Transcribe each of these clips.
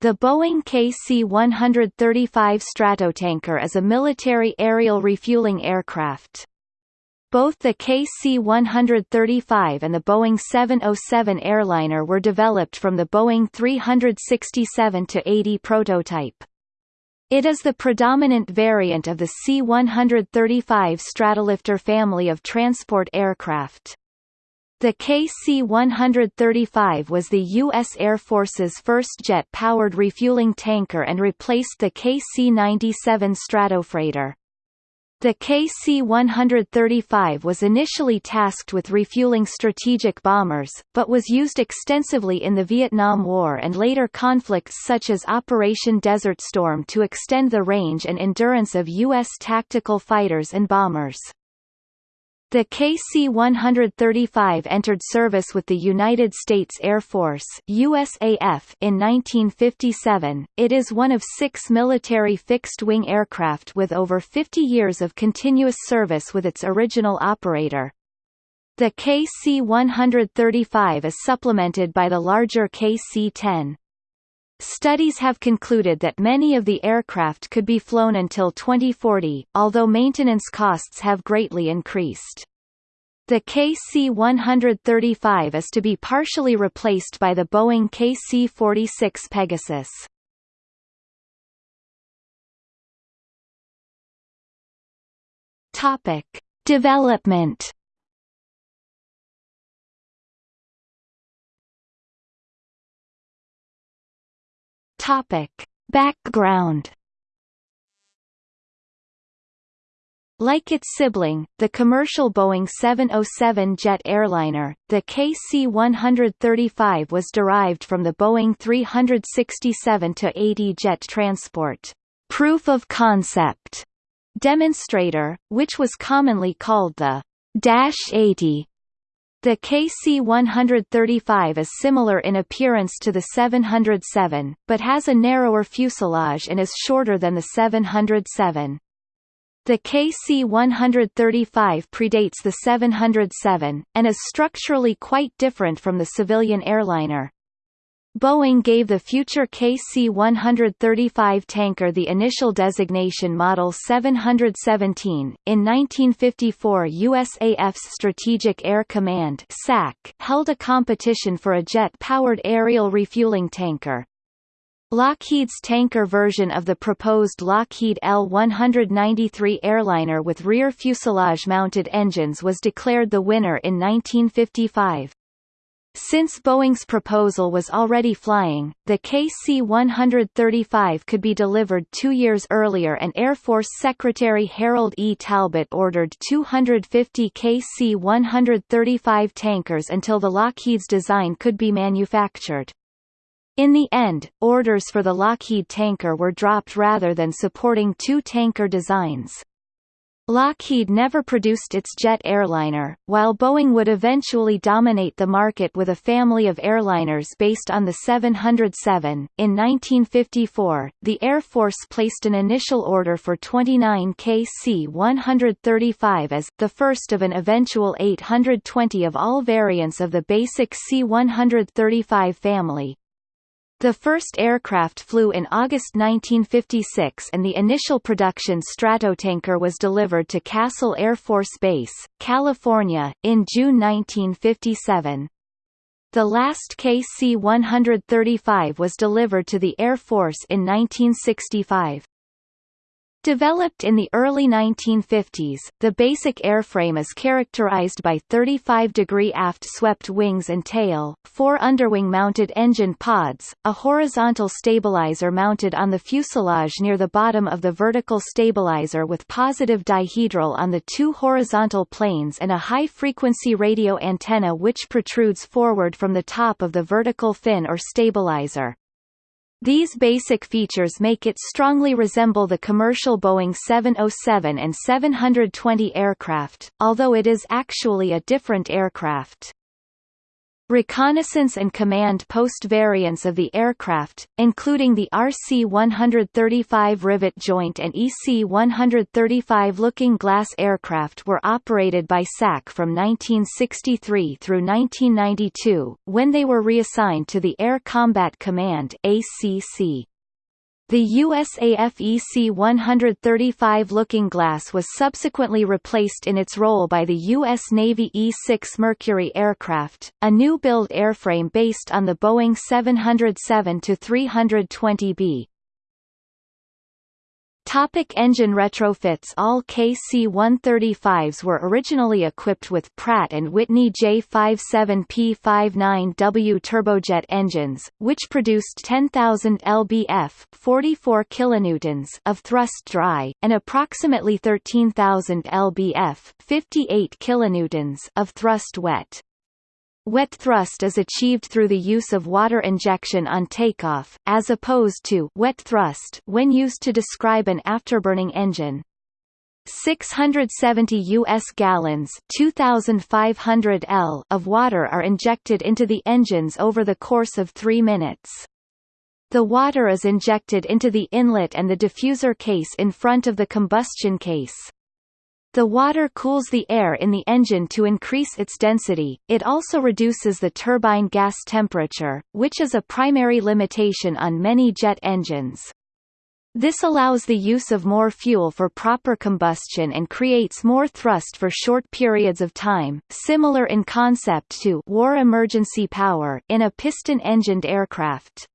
The Boeing KC-135 Stratotanker is a military aerial refueling aircraft. Both the KC-135 and the Boeing 707 airliner were developed from the Boeing 367-80 prototype. It is the predominant variant of the C-135 Stratolifter family of transport aircraft. The KC-135 was the U.S. Air Force's first jet-powered refueling tanker and replaced the KC-97 Stratofreighter. The KC-135 was initially tasked with refueling strategic bombers, but was used extensively in the Vietnam War and later conflicts such as Operation Desert Storm to extend the range and endurance of U.S. tactical fighters and bombers. The KC-135 entered service with the United States Air Force USAF in 1957. It is one of six military fixed-wing aircraft with over 50 years of continuous service with its original operator. The KC-135 is supplemented by the larger KC-10. Studies have concluded that many of the aircraft could be flown until 2040, although maintenance costs have greatly increased. The KC-135 is to be partially replaced by the Boeing KC-46 Pegasus. Topic: Development Topic: Background. Like its sibling, the commercial Boeing 707 jet airliner, the KC-135 was derived from the Boeing 367-80 jet transport. Proof of concept. Demonstrator, which was commonly called the Dash 80 the KC-135 is similar in appearance to the 707, but has a narrower fuselage and is shorter than the 707. The KC-135 predates the 707, and is structurally quite different from the civilian airliner. Boeing gave the future KC-135 tanker the initial designation Model 717. In 1954 USAF's Strategic Air Command SAC held a competition for a jet-powered aerial refueling tanker. Lockheed's tanker version of the proposed Lockheed L-193 airliner with rear fuselage-mounted engines was declared the winner in 1955. Since Boeing's proposal was already flying, the KC-135 could be delivered two years earlier and Air Force Secretary Harold E. Talbot ordered 250 KC-135 tankers until the Lockheed's design could be manufactured. In the end, orders for the Lockheed tanker were dropped rather than supporting two tanker designs. Lockheed never produced its jet airliner, while Boeing would eventually dominate the market with a family of airliners based on the 707. In 1954, the Air Force placed an initial order for 29 KC-135 as the first of an eventual 820 of all variants of the basic C-135 family. The first aircraft flew in August 1956 and the initial production Stratotanker was delivered to Castle Air Force Base, California, in June 1957. The last KC-135 was delivered to the Air Force in 1965. Developed in the early 1950s, the basic airframe is characterized by 35-degree aft-swept wings and tail, four underwing-mounted engine pods, a horizontal stabilizer mounted on the fuselage near the bottom of the vertical stabilizer with positive dihedral on the two horizontal planes and a high-frequency radio antenna which protrudes forward from the top of the vertical fin or stabilizer. These basic features make it strongly resemble the commercial Boeing 707 and 720 aircraft, although it is actually a different aircraft. Reconnaissance and command post variants of the aircraft, including the RC-135 rivet joint and EC-135 looking glass aircraft were operated by SAC from 1963 through 1992, when they were reassigned to the Air Combat Command ACC. The USAF EC-135 Looking Glass was subsequently replaced in its role by the U.S. Navy E-6 Mercury aircraft, a new-build airframe based on the Boeing 707-320B. Topic engine retrofits All KC-135s were originally equipped with Pratt & Whitney J57P59W turbojet engines, which produced 10,000 lbf 44 kilonewtons of thrust dry, and approximately 13,000 lbf 58 kilonewtons of thrust wet. Wet thrust is achieved through the use of water injection on takeoff, as opposed to wet thrust when used to describe an afterburning engine. 670 U.S. gallons 2,500 L of water are injected into the engines over the course of three minutes. The water is injected into the inlet and the diffuser case in front of the combustion case. The water cools the air in the engine to increase its density, it also reduces the turbine gas temperature, which is a primary limitation on many jet engines. This allows the use of more fuel for proper combustion and creates more thrust for short periods of time, similar in concept to war emergency power in a piston-engined aircraft.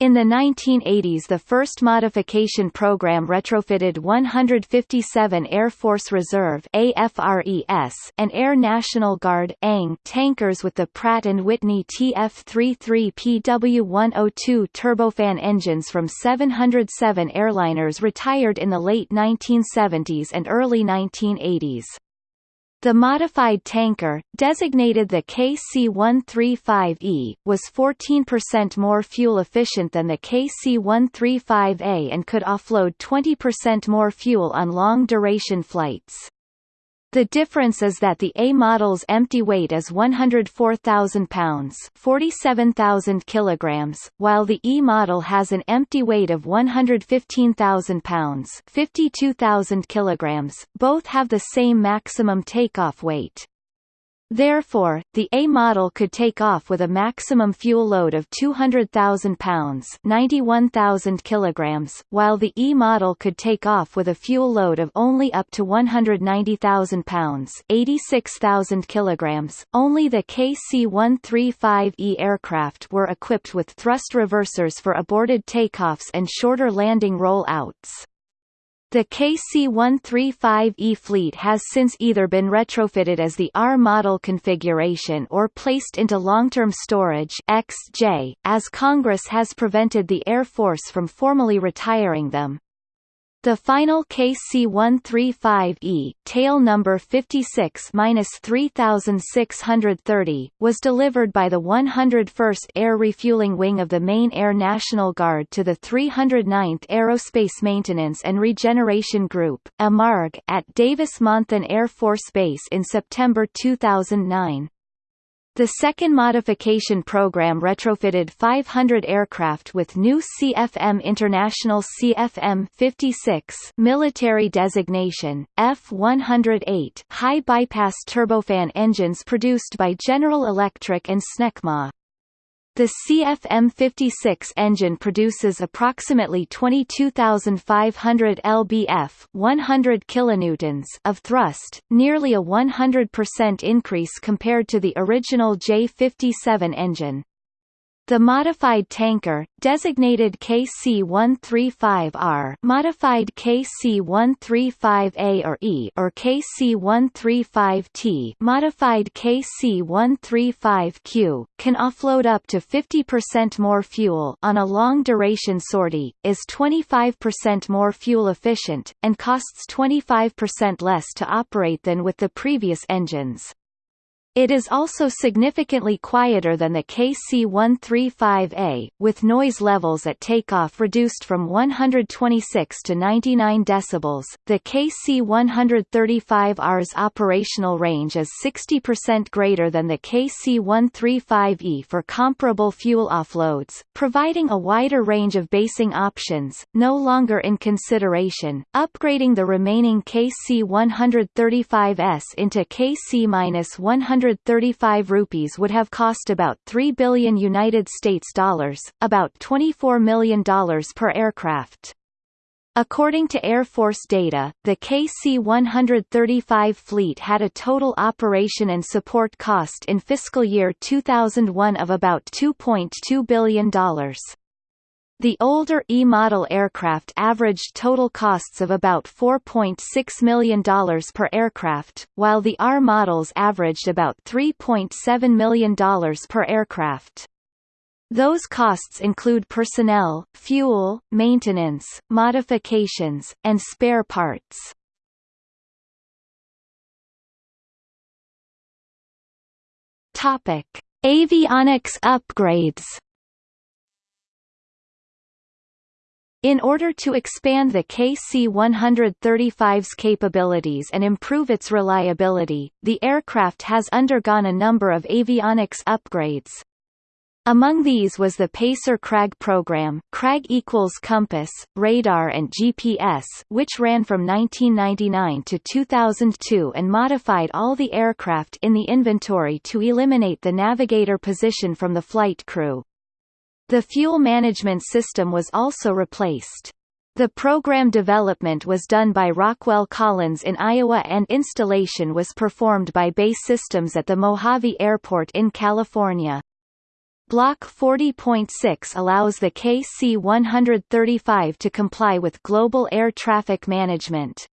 In the 1980s the first modification program retrofitted 157 Air Force Reserve AFRES and Air National Guard ANG tankers with the Pratt & Whitney TF-33PW102 turbofan engines from 707 airliners retired in the late 1970s and early 1980s. The modified tanker, designated the KC-135E, was 14% more fuel efficient than the KC-135A and could offload 20% more fuel on long-duration flights. The difference is that the A model's empty weight is 104,000 pounds, 47,000 kilograms, while the E model has an empty weight of 115,000 pounds, 52,000 kilograms. Both have the same maximum takeoff weight. Therefore, the A model could take off with a maximum fuel load of 200,000 pounds 91,000 kilograms, while the E model could take off with a fuel load of only up to 190,000 pounds 86,000 kilograms. Only the KC-135E aircraft were equipped with thrust reversers for aborted takeoffs and shorter landing roll-outs. The KC-135E fleet has since either been retrofitted as the R model configuration or placed into long-term storage XJ, as Congress has prevented the Air Force from formally retiring them. The final KC-135E, tail number 56-3630, was delivered by the 101st Air Refueling Wing of the Maine Air National Guard to the 309th Aerospace Maintenance and Regeneration Group AMARG, at Davis-Monthan Air Force Base in September 2009. The second modification program retrofitted 500 aircraft with new CFM International CFM-56 military designation, F-108 high-bypass turbofan engines produced by General Electric and Snecma. The CFM56 engine produces approximately 22,500 lbf 100 kilonewtons of thrust, nearly a 100% increase compared to the original J57 engine. The modified tanker, designated KC-135R modified KC-135A or E or KC-135T modified KC-135Q, can offload up to 50% more fuel on a long-duration sortie, is 25% more fuel efficient, and costs 25% less to operate than with the previous engines. It is also significantly quieter than the KC-135A, with noise levels at takeoff reduced from 126 to 99 decibels. The KC-135R's operational range is 60% greater than the KC-135E for comparable fuel offloads, providing a wider range of basing options, no longer in consideration. Upgrading the remaining KC-135S into KC-100 135 rupees would have cost about 3 billion United States dollars, about $24 million per aircraft. According to Air Force data, the KC-135 fleet had a total operation and support cost in fiscal year 2001 of about $2.2 billion. The older E-model aircraft averaged total costs of about $4.6 million per aircraft, while the R models averaged about $3.7 million per aircraft. Those costs include personnel, fuel, maintenance, modifications, and spare parts. Topic: Avionics upgrades. In order to expand the KC-135's capabilities and improve its reliability, the aircraft has undergone a number of avionics upgrades. Among these was the Pacer CRAG program CRAG equals compass, radar and GPS which ran from 1999 to 2002 and modified all the aircraft in the inventory to eliminate the navigator position from the flight crew. The fuel management system was also replaced. The program development was done by Rockwell Collins in Iowa and installation was performed by BAE Systems at the Mojave Airport in California. Block 40.6 allows the KC-135 to comply with global air traffic management.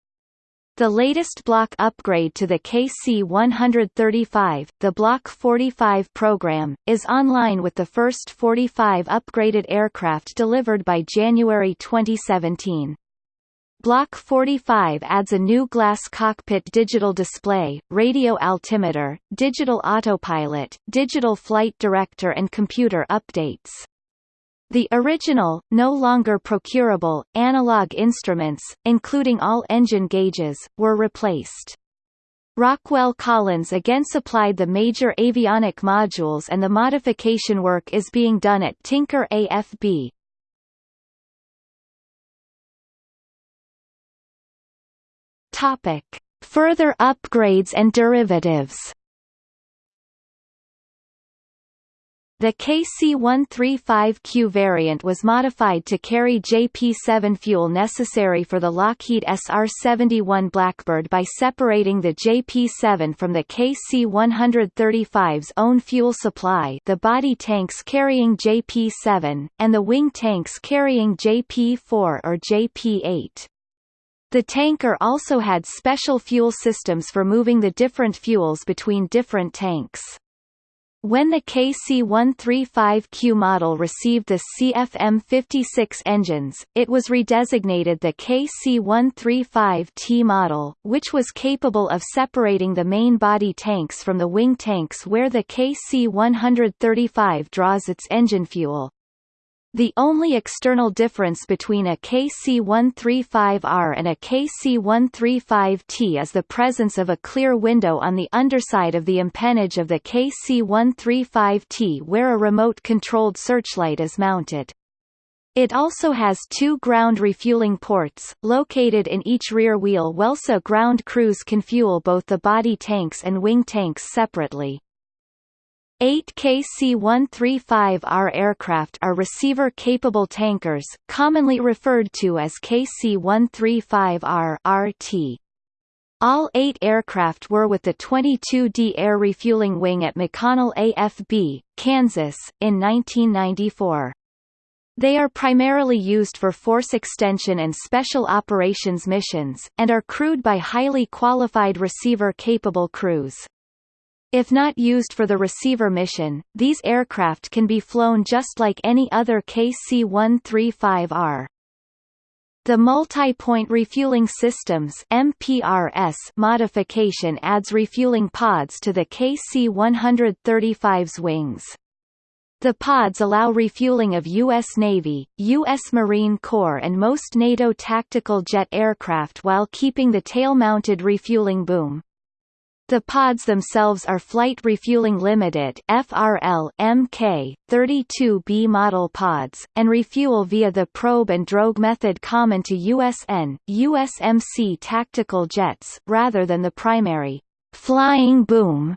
The latest block upgrade to the KC-135, the Block 45 program, is online with the first 45 upgraded aircraft delivered by January 2017. Block 45 adds a new glass cockpit digital display, radio altimeter, digital autopilot, digital flight director and computer updates. The original, no longer procurable, analog instruments, including all engine gauges, were replaced. Rockwell Collins again supplied the major avionic modules and the modification work is being done at Tinker AFB. Topic. Further upgrades and derivatives The KC-135Q variant was modified to carry JP-7 fuel necessary for the Lockheed SR-71 Blackbird by separating the JP-7 from the KC-135's own fuel supply the body tanks carrying JP-7, and the wing tanks carrying JP-4 or JP-8. The tanker also had special fuel systems for moving the different fuels between different tanks. When the KC-135Q model received the CFM56 engines, it was redesignated the KC-135T model, which was capable of separating the main body tanks from the wing tanks where the KC-135 draws its engine fuel. The only external difference between a KC-135R and a KC-135T is the presence of a clear window on the underside of the empennage of the KC-135T where a remote-controlled searchlight is mounted. It also has two ground refueling ports, located in each rear wheel while so ground crews can fuel both the body tanks and wing tanks separately. Eight KC-135R aircraft are receiver-capable tankers, commonly referred to as KC-135R RT. All eight aircraft were with the 22D Air Refueling Wing at McConnell AFB, Kansas, in 1994. They are primarily used for force extension and special operations missions, and are crewed by highly qualified receiver-capable crews. If not used for the receiver mission, these aircraft can be flown just like any other KC-135R. The Multi-Point Refueling Systems MPRS modification adds refueling pods to the KC-135's wings. The pods allow refueling of U.S. Navy, U.S. Marine Corps and most NATO tactical jet aircraft while keeping the tail-mounted refueling boom. The pods themselves are Flight Refueling Limited FRL MK 32B model pods, and refuel via the probe and drogue method common to USN, USMC tactical jets, rather than the primary flying boom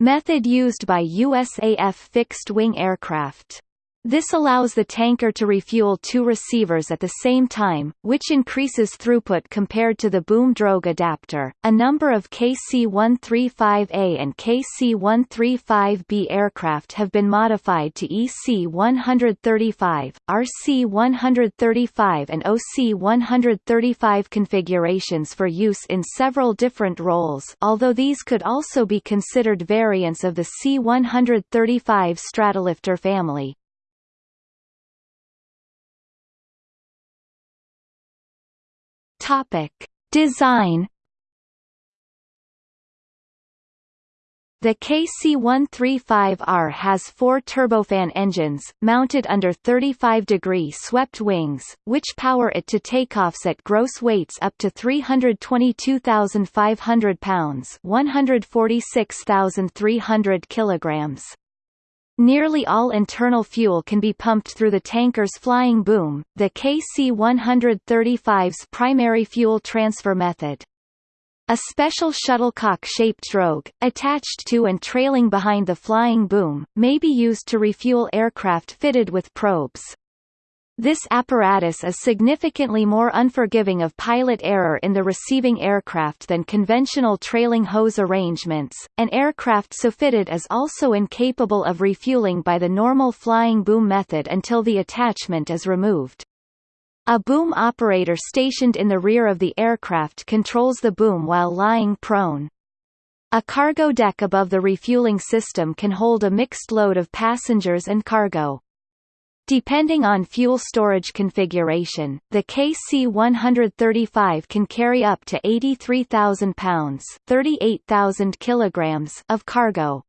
method used by USAF fixed-wing aircraft. This allows the tanker to refuel two receivers at the same time, which increases throughput compared to the boom drogue adapter. A number of KC-135A and KC-135B aircraft have been modified to EC-135, RC-135 and OC-135 configurations for use in several different roles although these could also be considered variants of the C-135 Stratolifter family. Topic: Design The KC-135R has four turbofan engines, mounted under 35-degree swept wings, which power it to takeoffs at gross weights up to 322,500 pounds 146,300 kilograms. Nearly all internal fuel can be pumped through the tanker's flying boom, the KC-135's primary fuel transfer method. A special shuttlecock-shaped drogue, attached to and trailing behind the flying boom, may be used to refuel aircraft fitted with probes. This apparatus is significantly more unforgiving of pilot error in the receiving aircraft than conventional trailing hose arrangements. An aircraft so fitted is also incapable of refueling by the normal flying boom method until the attachment is removed. A boom operator stationed in the rear of the aircraft controls the boom while lying prone. A cargo deck above the refueling system can hold a mixed load of passengers and cargo. Depending on fuel storage configuration, the KC-135 can carry up to 83,000 pounds 38,000 kilograms of cargo.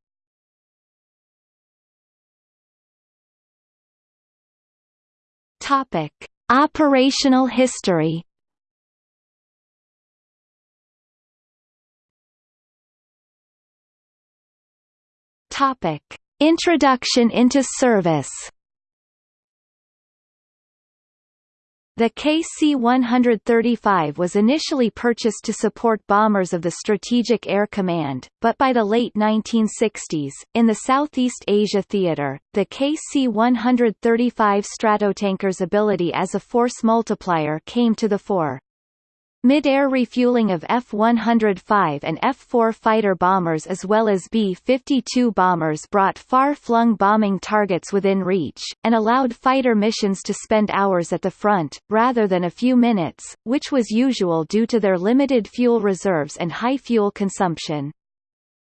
Topic. Operational history Topic. Introduction into service The KC-135 was initially purchased to support bombers of the Strategic Air Command, but by the late 1960s, in the Southeast Asia theater, the KC-135 Stratotanker's ability as a force multiplier came to the fore. Mid-air refueling of F-105 and F-4 fighter bombers as well as B-52 bombers brought far-flung bombing targets within reach, and allowed fighter missions to spend hours at the front, rather than a few minutes, which was usual due to their limited fuel reserves and high fuel consumption.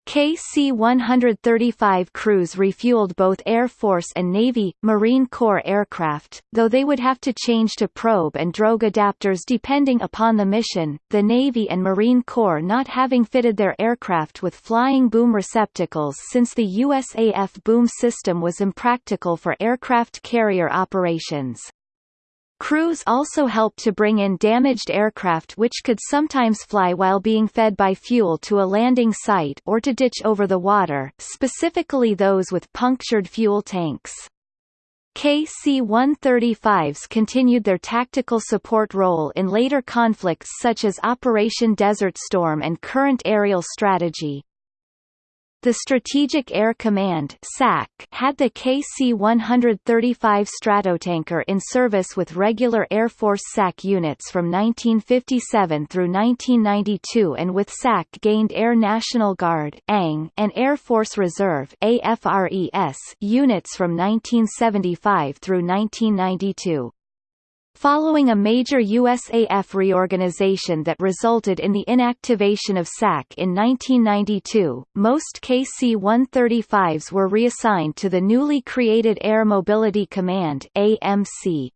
KC-135 crews refueled both Air Force and Navy, Marine Corps aircraft, though they would have to change to probe and drogue adapters depending upon the mission, the Navy and Marine Corps not having fitted their aircraft with flying boom receptacles since the USAF boom system was impractical for aircraft carrier operations. Crews also helped to bring in damaged aircraft which could sometimes fly while being fed by fuel to a landing site or to ditch over the water, specifically those with punctured fuel tanks. KC-135s continued their tactical support role in later conflicts such as Operation Desert Storm and current aerial strategy. The Strategic Air Command SAC had the KC-135 Stratotanker in service with regular Air Force SAC units from 1957 through 1992 and with SAC gained Air National Guard ANG and Air Force Reserve AFRES units from 1975 through 1992. Following a major USAF reorganization that resulted in the inactivation of SAC in 1992, most KC-135s were reassigned to the newly created Air Mobility Command AMC.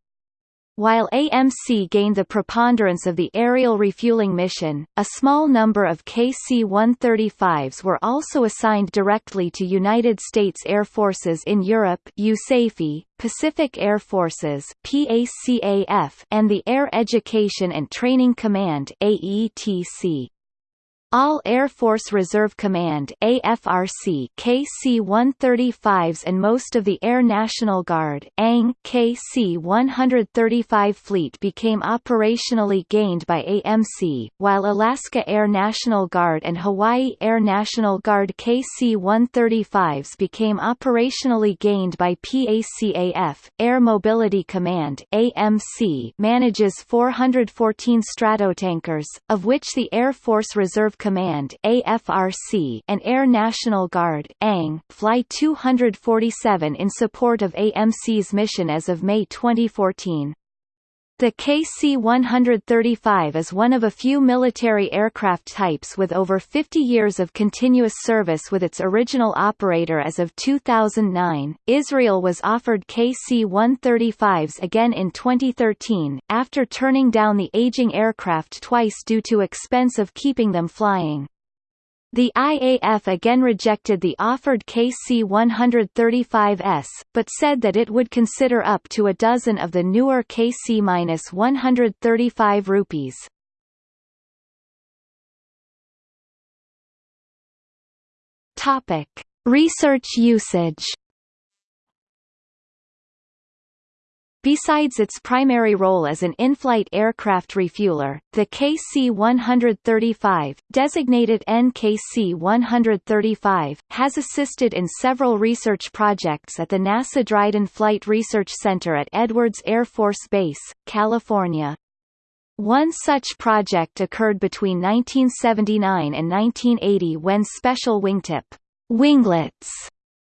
While AMC gained the preponderance of the aerial refueling mission, a small number of KC-135s were also assigned directly to United States Air Forces in Europe USAFE, Pacific Air Forces PACAF, and the Air Education and Training Command AETC. All Air Force Reserve Command AFRC KC-135s and most of the Air National Guard ANG KC-135 fleet became operationally gained by AMC, while Alaska Air National Guard and Hawaii Air National Guard KC-135s became operationally gained by PACAF. Air Mobility Command AMC manages 414 Stratotankers, of which the Air Force Reserve Command AFRC and Air National Guard ANG fly 247 in support of AMC's mission as of May 2014. The KC-135 is one of a few military aircraft types with over 50 years of continuous service with its original operator as of 2009. Israel was offered KC-135s again in 2013, after turning down the aging aircraft twice due to expense of keeping them flying. The IAF again rejected the offered KC-135S, but said that it would consider up to a dozen of the newer KC-135 rupees. Topic: Research usage Besides its primary role as an in-flight aircraft refueler, the KC-135, designated NKC-135, has assisted in several research projects at the NASA Dryden Flight Research Center at Edwards Air Force Base, California. One such project occurred between 1979 and 1980 when special wingtip winglets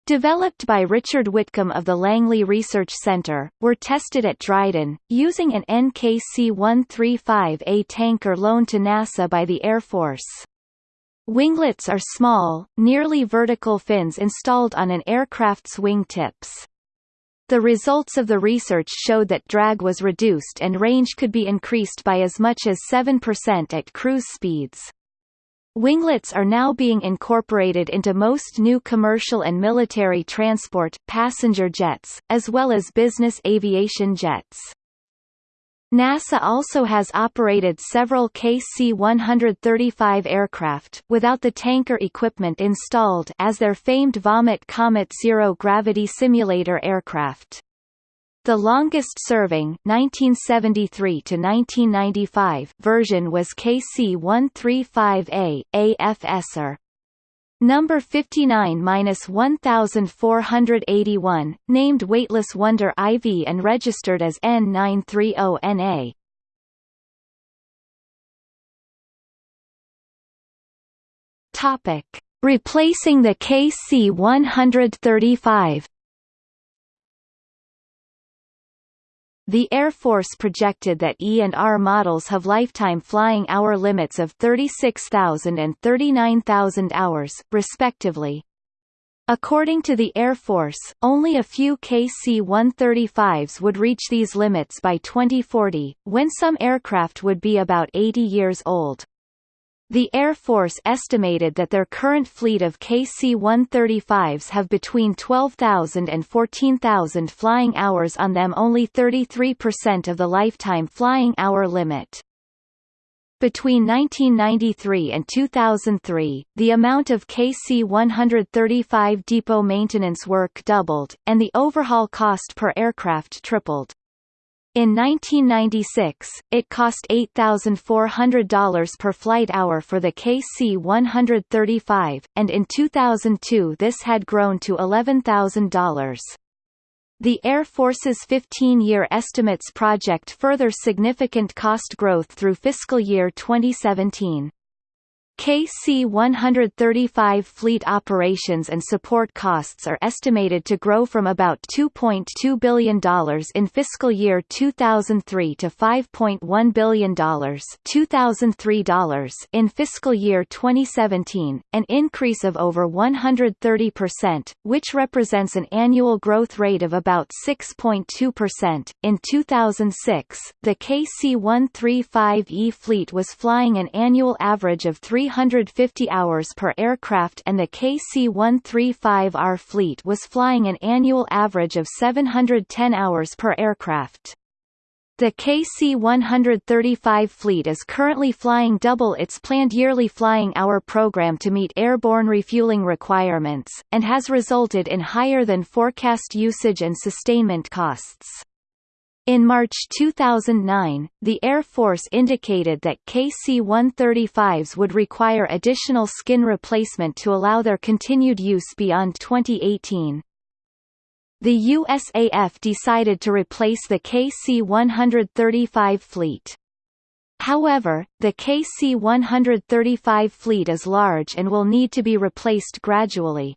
developed by Richard Whitcomb of the Langley Research Center, were tested at Dryden, using an NKC-135A tanker loaned to NASA by the Air Force. Winglets are small, nearly vertical fins installed on an aircraft's wing tips. The results of the research showed that drag was reduced and range could be increased by as much as 7% at cruise speeds. Winglets are now being incorporated into most new commercial and military transport, passenger jets, as well as business aviation jets. NASA also has operated several KC-135 aircraft without the tanker equipment installed as their famed Vomit Comet zero-gravity simulator aircraft. The longest-serving (1973–1995) version was KC-135A, AFSR. Number 59-1481, named Weightless Wonder IV and registered as N930NA. Topic: Replacing the KC-135 The Air Force projected that E and R models have lifetime flying hour limits of 36,000 and 39,000 hours, respectively. According to the Air Force, only a few KC-135s would reach these limits by 2040, when some aircraft would be about 80 years old. The Air Force estimated that their current fleet of KC-135s have between 12,000 and 14,000 flying hours on them only 33% of the lifetime flying hour limit. Between 1993 and 2003, the amount of KC-135 depot maintenance work doubled, and the overhaul cost per aircraft tripled. In 1996, it cost $8,400 per flight hour for the KC-135, and in 2002 this had grown to $11,000. The Air Force's 15-year estimates project further significant cost growth through fiscal year 2017. KC-135 fleet operations and support costs are estimated to grow from about $2.2 billion in fiscal year 2003 to $5.1 billion $2003 in fiscal year 2017, an increase of over 130%, which represents an annual growth rate of about 6.2%. In 2006, the KC-135E fleet was flying an annual average of 3 350 hours per aircraft and the KC-135R fleet was flying an annual average of 710 hours per aircraft. The KC-135 fleet is currently flying double its planned yearly flying hour program to meet airborne refueling requirements, and has resulted in higher than forecast usage and sustainment costs. In March 2009, the Air Force indicated that KC-135s would require additional skin replacement to allow their continued use beyond 2018. The USAF decided to replace the KC-135 fleet. However, the KC-135 fleet is large and will need to be replaced gradually.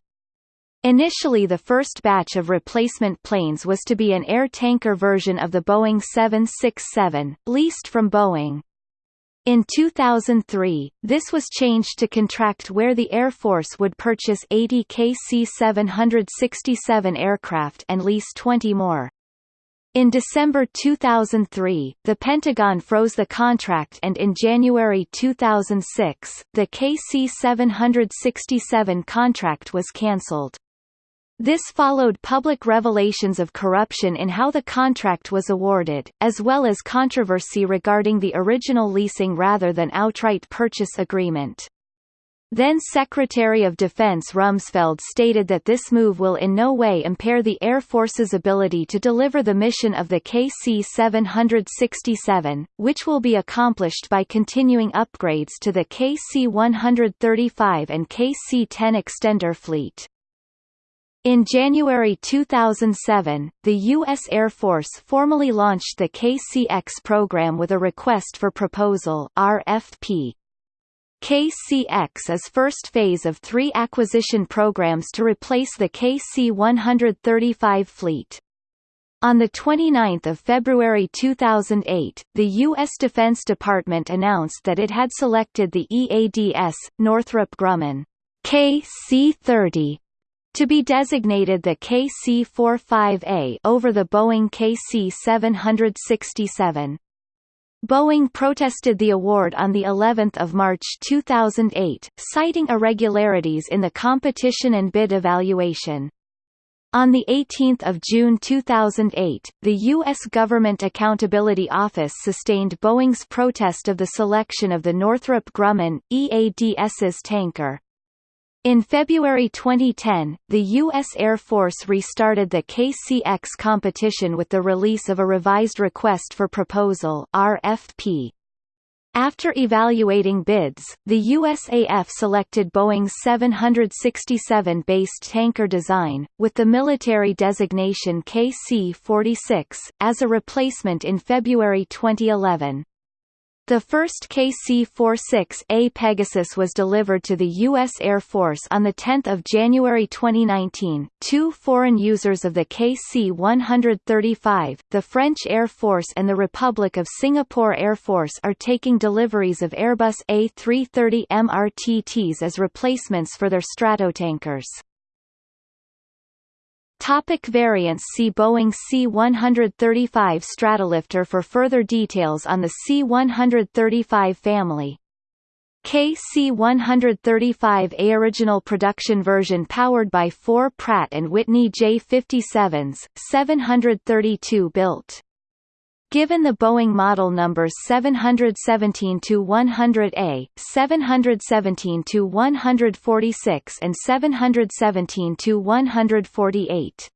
Initially the first batch of replacement planes was to be an air tanker version of the Boeing 767, leased from Boeing. In 2003, this was changed to contract where the Air Force would purchase 80 KC-767 aircraft and lease 20 more. In December 2003, the Pentagon froze the contract and in January 2006, the KC-767 contract was cancelled. This followed public revelations of corruption in how the contract was awarded, as well as controversy regarding the original leasing rather than outright purchase agreement. Then Secretary of Defense Rumsfeld stated that this move will in no way impair the Air Force's ability to deliver the mission of the KC-767, which will be accomplished by continuing upgrades to the KC-135 and KC-10 extender fleet. In January 2007, the U.S. Air Force formally launched the KCX program with a Request for Proposal RFP. KCX is first phase of three acquisition programs to replace the KC-135 fleet. On 29 February 2008, the U.S. Defense Department announced that it had selected the EADS, Northrop Grumman KC-30 to be designated the KC-45A over the Boeing KC-767. Boeing protested the award on the 11th of March 2008, citing irregularities in the competition and bid evaluation. On 18 June 2008, the U.S. Government Accountability Office sustained Boeing's protest of the selection of the Northrop Grumman, EADS's tanker. In February 2010, the U.S. Air Force restarted the KCX competition with the release of a revised Request for Proposal RFP. After evaluating bids, the USAF selected Boeing's 767-based tanker design, with the military designation KC-46, as a replacement in February 2011. The first KC-46A Pegasus was delivered to the U.S. Air Force on 10 January 2019. Two foreign users of the KC-135, the French Air Force and the Republic of Singapore Air Force are taking deliveries of Airbus A330 MRTTs as replacements for their Stratotankers. Topic variants See Boeing C-135 Stratolifter for further details on the C-135 family. KC-135A original production version powered by four Pratt & Whitney J57s, 732 built. Given the Boeing model numbers 717-100A, 717-146 and 717-148.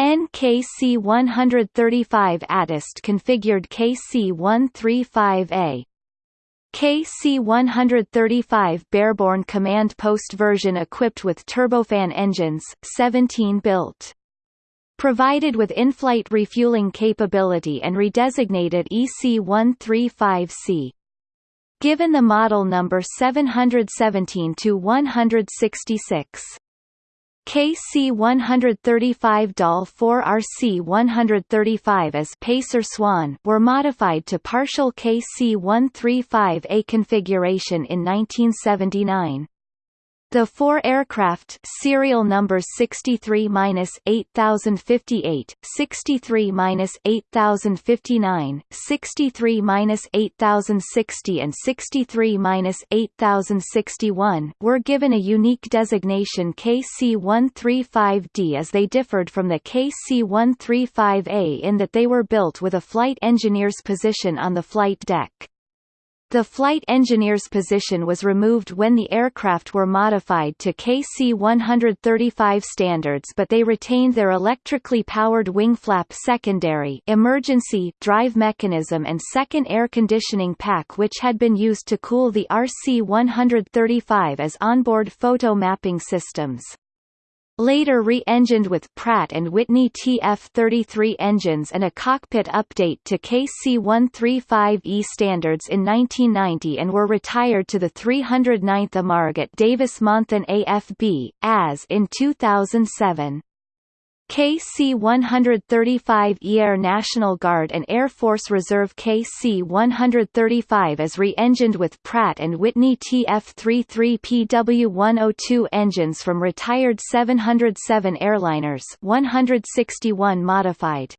NKC-135 ATIST configured KC-135A. KC-135B Airborne Command Post version equipped with turbofan engines, 17 built provided with in-flight refueling capability and redesignated EC-135C. given the model number 717 to 166. KC-135 DAL 4 RC-135 as Pacer Swan were modified to partial KC-135A configuration in 1979. The four aircraft serial numbers 63-8058, 63-8059, 63-8060 and 63-8061 were given a unique designation KC-135D as they differed from the KC-135A in that they were built with a flight engineer's position on the flight deck. The flight engineer's position was removed when the aircraft were modified to KC-135 standards but they retained their electrically powered wing flap secondary emergency drive mechanism and second air conditioning pack which had been used to cool the RC-135 as onboard photo mapping systems. Later re-engined with Pratt & Whitney TF-33 engines and a cockpit update to KC-135E standards in 1990 and were retired to the 309th AMARG at Davis-Monthan AFB, as in 2007. KC-135 Air National Guard and Air Force Reserve KC-135 is re-engined with Pratt & Whitney TF-33PW102 engines from retired 707 airliners 161 modified.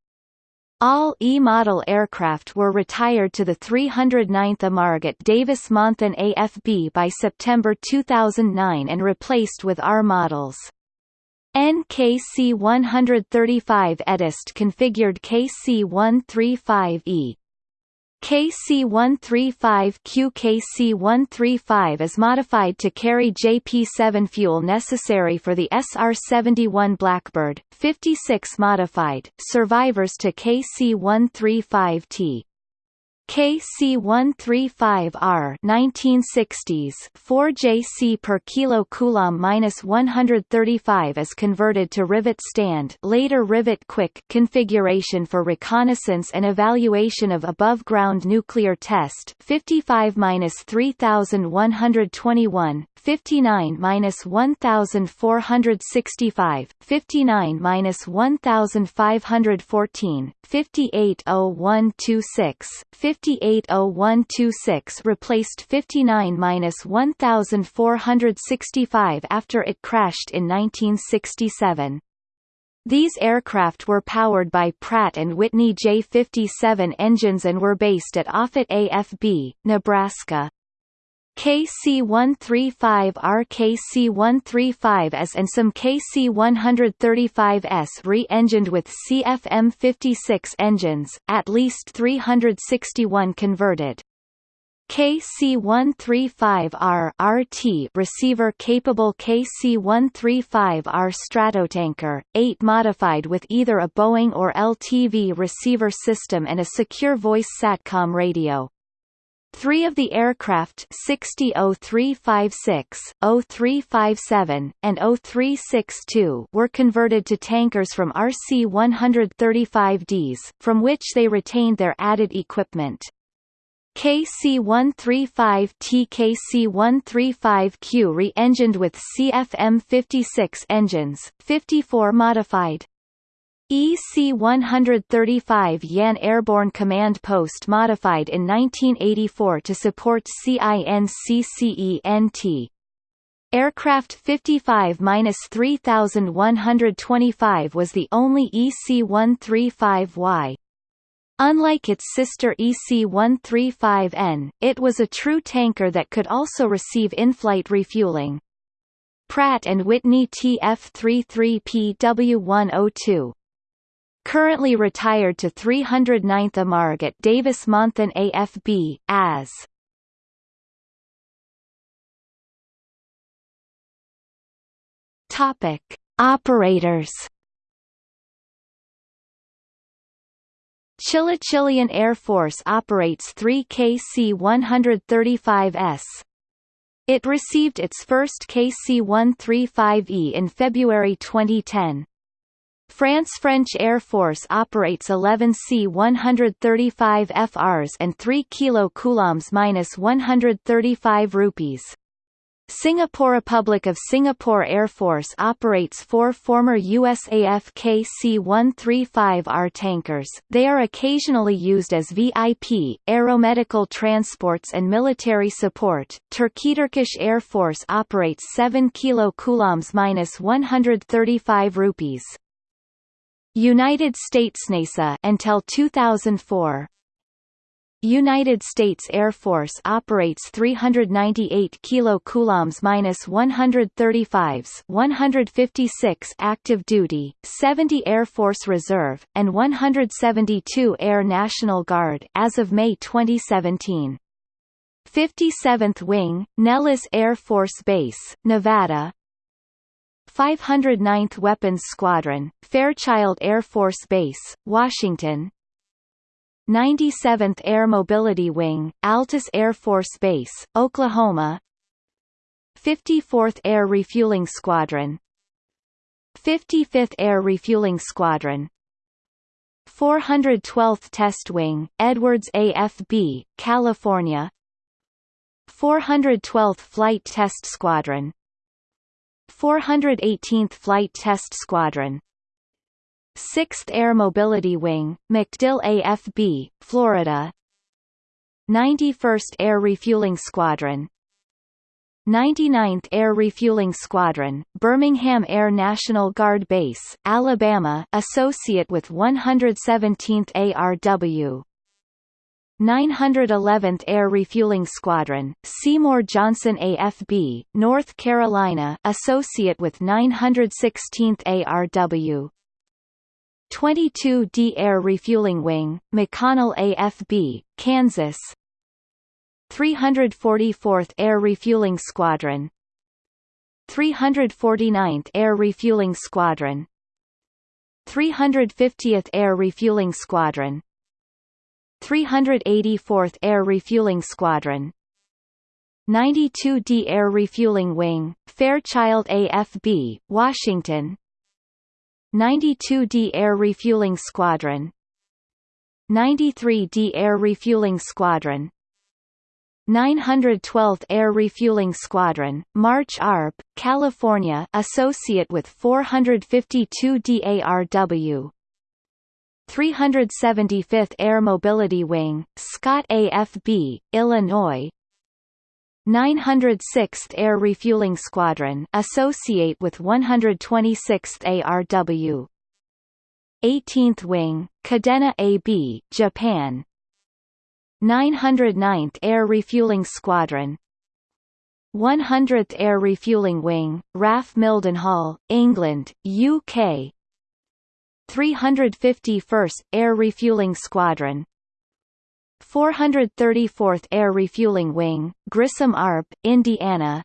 All E-model aircraft were retired to the 309th AMARG at Davis-Monthan AFB by September 2009 and replaced with R models. NKC 135 EDIST configured KC 135E. KC-135Q KC-135 is modified to carry JP-7 fuel necessary for the SR-71 Blackbird, 56 modified, survivors to KC-135T. KC-135R 1960s 4 JC per kilo coulomb minus 135 is converted to rivet stand later rivet quick configuration for reconnaissance and evaluation of above ground nuclear test 55 minus 3121 59 minus 1465 59 minus 1514 580126 580126 replaced 59-1465 after it crashed in 1967. These aircraft were powered by Pratt & Whitney J-57 engines and were based at Offutt AFB, Nebraska. KC-135R KC-135S and some KC-135S re-engined with CFM56 engines, at least 361 converted. KC-135R RT receiver capable KC-135R Stratotanker, 8 modified with either a Boeing or LTV receiver system and a secure voice SATCOM radio. Three of the aircraft 60-0356, 0357, and 0362 were converted to tankers from RC-135Ds, from which they retained their added equipment. KC-135T KC-135Q re-engined with CFM56 engines, 54 modified. EC-135 Yan Airborne Command Post modified in 1984 to support CINCCENT. Aircraft 55-3125 was the only EC-135Y. Unlike its sister EC-135N, it was a true tanker that could also receive in-flight refueling. Pratt & Whitney TF-33PW102 currently retired to 309th AMARG at Davis-Monthan AFB, as Topic: Operators. Chile Chilean Air Force operates 3 KC-135S. It received its first KC-135E in February 2010. France French Air Force operates 11 C-135 FRs and 3 KC-135 rupees. Singapore Republic of Singapore Air Force operates four former USAF KC-135R tankers. They are occasionally used as VIP, aeromedical transports and military support. Turkey Turkish Air Force operates 7 KC-135 rupees. United States NASA until 2004 United States Air Force operates 398 KC-135s 156 active duty, 70 Air Force Reserve, and 172 Air National Guard as of May 2017. 57th Wing, Nellis Air Force Base, Nevada 509th Weapons Squadron, Fairchild Air Force Base, Washington. 97th Air Mobility Wing, Altus Air Force Base, Oklahoma. 54th Air Refueling Squadron. 55th Air Refueling Squadron. 412th Test Wing, Edwards AFB, California. 412th Flight Test Squadron 418th Flight Test Squadron. 6th Air Mobility Wing, MacDill AFB, Florida. 91st Air Refueling Squadron. 99th Air Refueling Squadron, Birmingham Air National Guard Base, Alabama associate with 117th ARW 911th Air Refueling Squadron, Seymour Johnson AFB, North Carolina associate with 916th ARW 22D Air Refueling Wing, McConnell AFB, Kansas. 344th Air Refueling Squadron. 349th Air Refueling Squadron. 350th Air Refueling Squadron 384th Air Refueling Squadron. 92D Air Refueling Wing, Fairchild AFB, Washington. 92d Air Refueling Squadron. 93d Air Refueling Squadron. 912th Air Refueling Squadron, March ARB, California associate with 452 DARW 375th Air Mobility Wing, Scott AFB, Illinois. 906th Air Refueling Squadron associate with 126th ARW 18th Wing, Kadena AB, Japan. 909th Air Refueling Squadron. 100th Air Refueling Wing, RAF Mildenhall, England, UK 351st Air Refueling Squadron. 434th Air Refueling Wing, Grissom ARB, Indiana.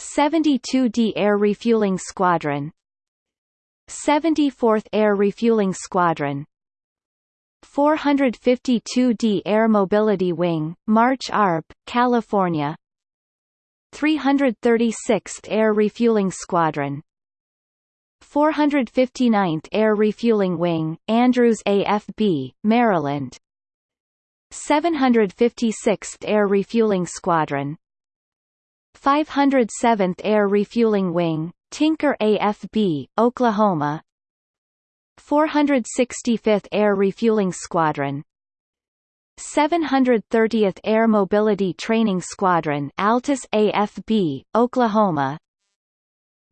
72d Air Refueling Squadron. 74th Air Refueling Squadron. 452d Air Mobility Wing, March ARB, California. 336th Air Refueling Squadron 459th Air Refueling Wing, Andrews AFB, Maryland. 756th Air Refueling Squadron. 507th Air Refueling Wing, Tinker AFB, Oklahoma. 465th Air Refueling Squadron. 730th Air Mobility Training Squadron Altus AFB, Oklahoma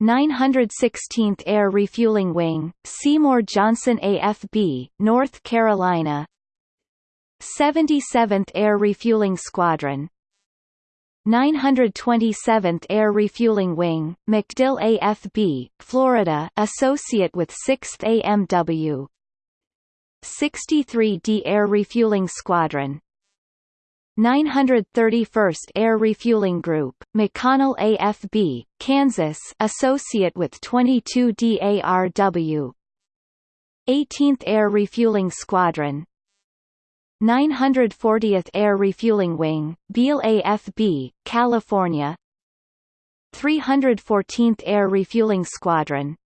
916th Air Refueling Wing, Seymour Johnson AFB, North Carolina. 77th Air Refueling Squadron. 927th Air Refueling Wing, MacDill AFB, Florida associate with 6th AMW 63d Air Refueling Squadron 931st Air Refueling Group, McConnell AFB, Kansas associate with 22d ARW 18th Air Refueling Squadron. 940th Air Refueling Wing, Beale AFB, California. 314th Air Refueling Squadron.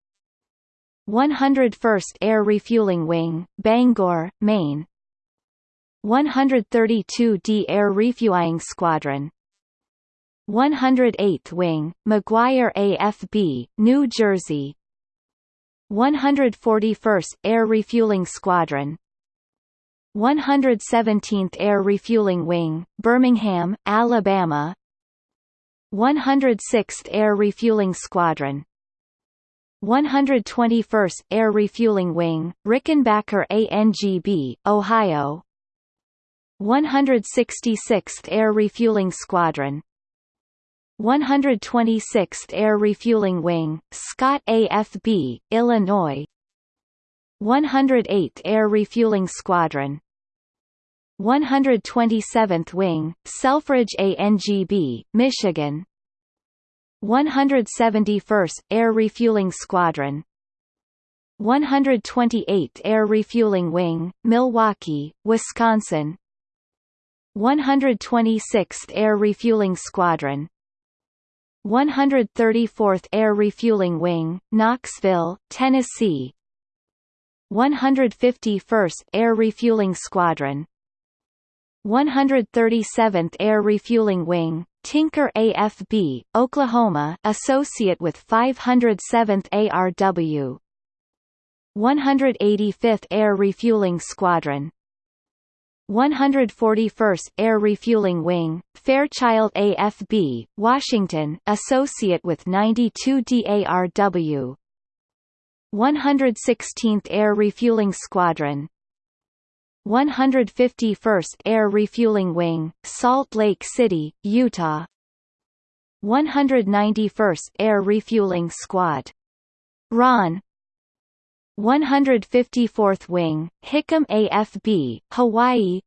101st Air Refueling Wing, Bangor, Maine 132d Air Refueling Squadron. 108th Wing, McGuire AFB, New Jersey. 141st Air Refueling Squadron. 117th Air Refueling Wing, Birmingham, Alabama. 106th Air Refueling Squadron. 121st Air Refueling Wing, Rickenbacker ANGB, Ohio 166th Air Refueling Squadron. 126th Air Refueling Wing, Scott AFB, Illinois. 108th Air Refueling Squadron. 127th Wing, Selfridge ANGB, Michigan. 171st Air Refueling Squadron. 128th Air Refueling Wing, Milwaukee, Wisconsin 126th Air Refueling Squadron. 134th Air Refueling Wing, Knoxville, Tennessee. 151st Air Refueling Squadron. 137th Air Refueling Wing, Tinker AFB, Oklahoma associate with 507th ARW 185th Air Refueling Squadron 141st Air Refueling Wing, Fairchild AFB, Washington associate with 92 DARW 116th Air Refueling Squadron. 151st Air Refueling Wing, Salt Lake City, Utah. 191st Air Refueling Squad. Ron 154th Wing, Hickam AFB, Hawaii.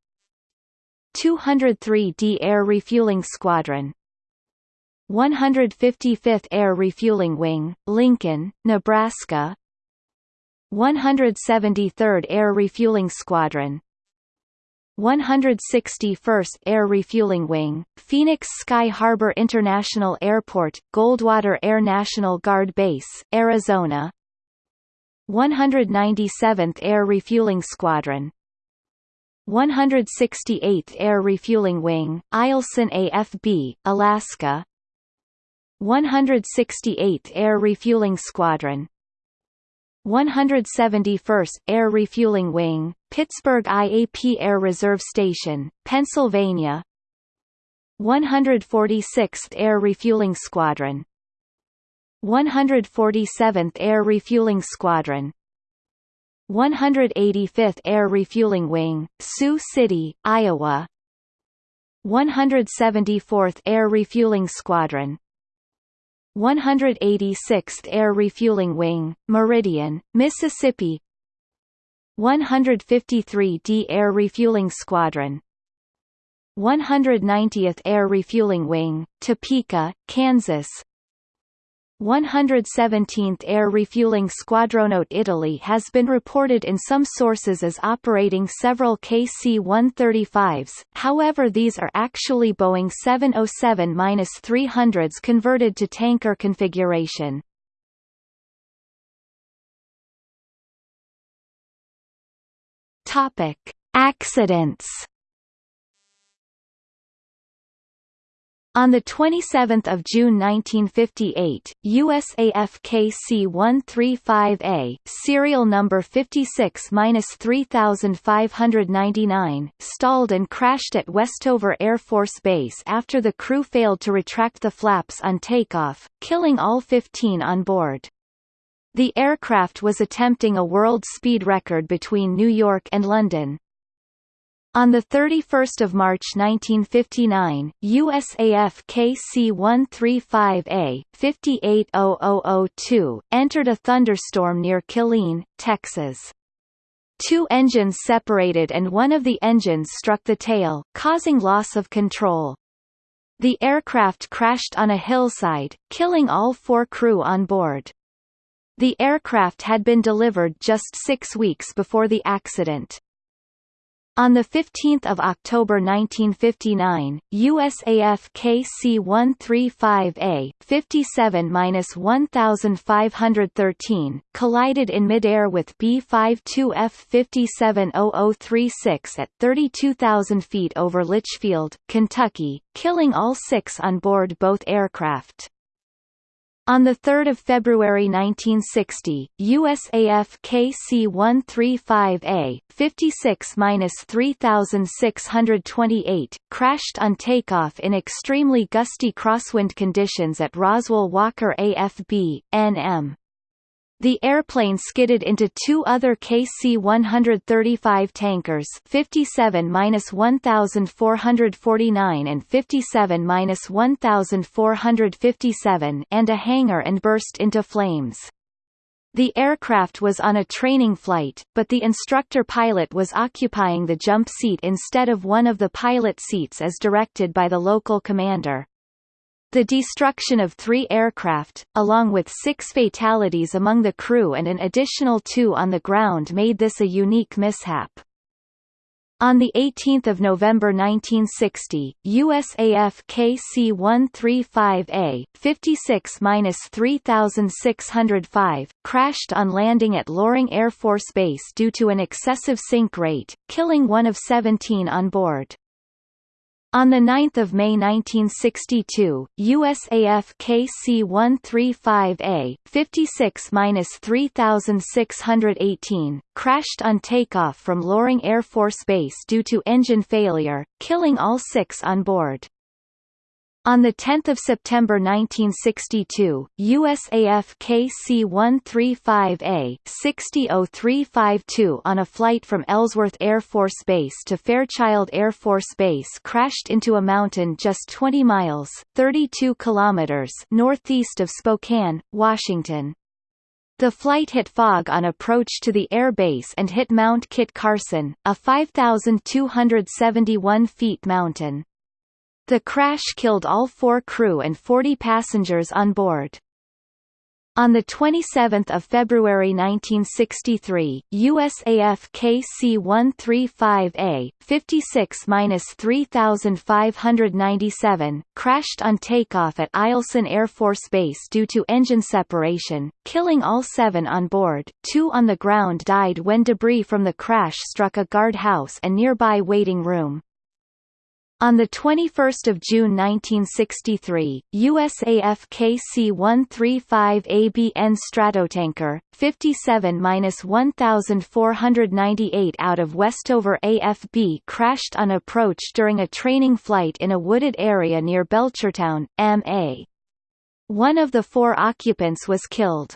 203d Air Refueling Squadron. 155th Air Refueling Wing, Lincoln, Nebraska. 173rd Air Refueling Squadron. 161st Air Refueling Wing, Phoenix Sky Harbor International Airport, Goldwater Air National Guard Base, Arizona 197th Air Refueling Squadron. 168th Air Refueling Wing, Eielson AFB, Alaska. 168th Air Refueling Squadron. 171st Air Refueling Wing, Pittsburgh IAP Air Reserve Station, Pennsylvania. 146th Air Refueling Squadron 147th Air Refueling Squadron. 185th Air Refueling Wing, Sioux City, Iowa. 174th Air Refueling Squadron. 186th Air Refueling Wing, Meridian, Mississippi. 153d Air Refueling Squadron. 190th Air Refueling Wing, Topeka, Kansas 117th Air Refueling Squadron Italy has been reported in some sources as operating several KC-135s, however these are actually Boeing 707-300s converted to tanker configuration. Accidents On 27 June 1958, USAF KC-135A serial number 56-3599 stalled and crashed at Westover Air Force Base after the crew failed to retract the flaps on takeoff, killing all 15 on board. The aircraft was attempting a world speed record between New York and London. On 31 March 1959, USAF KC-135A, 580002, entered a thunderstorm near Killeen, Texas. Two engines separated and one of the engines struck the tail, causing loss of control. The aircraft crashed on a hillside, killing all four crew on board. The aircraft had been delivered just six weeks before the accident. On 15 October 1959, USAF KC-135A 57-1513 collided in midair with B-52F 570036 at 32,000 feet over Litchfield, Kentucky, killing all six on board both aircraft. On 3 February 1960, USAF KC-135A, 56-3628, crashed on takeoff in extremely gusty crosswind conditions at Roswell Walker AFB, NM. The airplane skidded into two other KC-135 tankers 57-1449 and 57-1457 and a hangar and burst into flames. The aircraft was on a training flight, but the instructor pilot was occupying the jump seat instead of one of the pilot seats as directed by the local commander. The destruction of three aircraft, along with six fatalities among the crew and an additional two on the ground made this a unique mishap. On 18 November 1960, USAF KC-135A, 56-3605, crashed on landing at Loring Air Force Base due to an excessive sink rate, killing one of 17 on board. On 9 May 1962, USAF KC-135A, 56-3618, crashed on takeoff from Loring Air Force Base due to engine failure, killing all six on board. On 10 September 1962, USAF KC-135A 600352 on a flight from Ellsworth Air Force Base to Fairchild Air Force Base crashed into a mountain just 20 miles 32 kilometers northeast of Spokane, Washington. The flight hit fog on approach to the air base and hit Mount Kit Carson, a 5,271 feet mountain. The crash killed all four crew and 40 passengers on board. On 27 February 1963, USAF KC-135A, 56-3597, crashed on takeoff at Eielson Air Force Base due to engine separation, killing all seven on board. Two on the ground died when debris from the crash struck a guardhouse and nearby waiting room. On 21 June 1963, USAF KC-135ABN Stratotanker, 57-1498 out of Westover AFB crashed on approach during a training flight in a wooded area near Belchertown, MA. One of the four occupants was killed.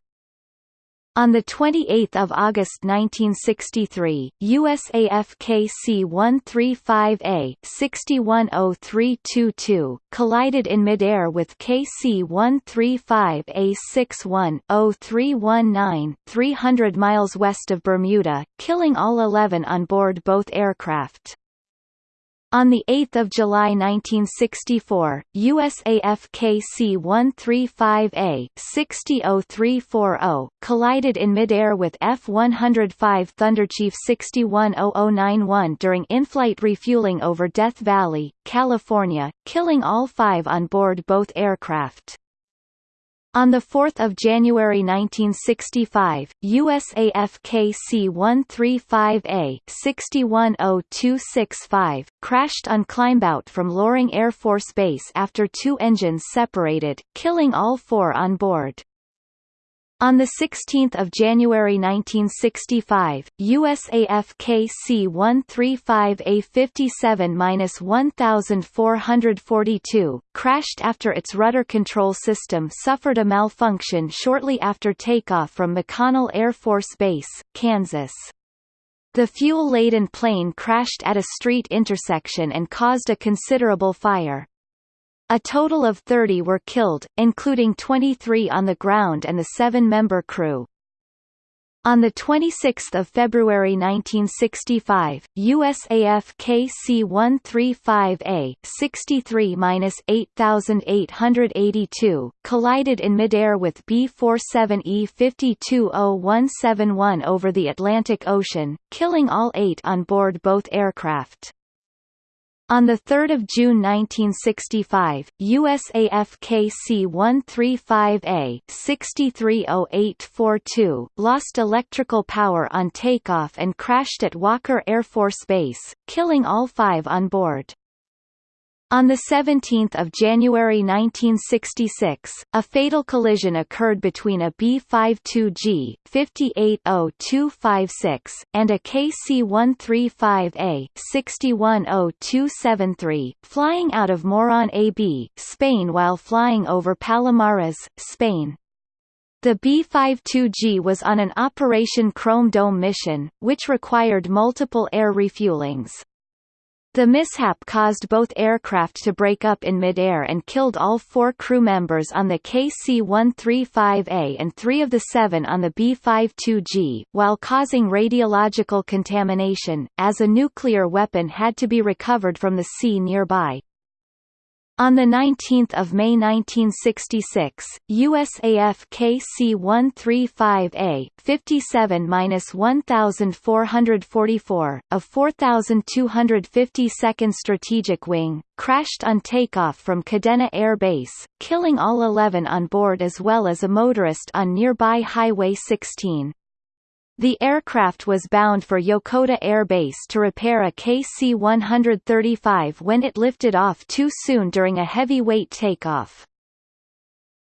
On 28 August 1963, USAF KC-135A 610322 collided in midair with KC-135A 610319 300 miles west of Bermuda, killing all 11 on board both aircraft. On 8 July 1964, USAF KC-135A 600340 collided in midair with F-105 Thunderchief 610091 during in-flight refueling over Death Valley, California, killing all five on board both aircraft. On 4 January 1965, USAF KC-135A 610265 crashed on climbout from Loring Air Force Base after two engines separated, killing all four on board. On 16 January 1965, USAF KC-135A 57-1442, crashed after its rudder control system suffered a malfunction shortly after takeoff from McConnell Air Force Base, Kansas. The fuel-laden plane crashed at a street intersection and caused a considerable fire. A total of 30 were killed, including 23 on the ground and the seven-member crew. On 26 February 1965, USAF KC-135A 63-8882 collided in midair with B-47E 520171 over the Atlantic Ocean, killing all eight on board both aircraft. On 3 June 1965, USAF KC-135A 630842 lost electrical power on takeoff and crashed at Walker Air Force Base, killing all five on board. On 17 January 1966, a fatal collision occurred between a B-52G 580256 and a KC-135A 610273, flying out of Morón AB, Spain while flying over Palomares, Spain. The B-52G was on an Operation Chrome Dome mission, which required multiple air refuelings. The mishap caused both aircraft to break up in midair and killed all four crew members on the KC-135A and three of the seven on the B-52G, while causing radiological contamination, as a nuclear weapon had to be recovered from the sea nearby. On 19 May 1966, USAF KC-135A, 57-1444, of 4,252nd Strategic Wing, crashed on takeoff from Kadena Air Base, killing all 11 on board as well as a motorist on nearby Highway 16. The aircraft was bound for Yokota Air Base to repair a KC-135 when it lifted off too soon during a heavy-weight takeoff.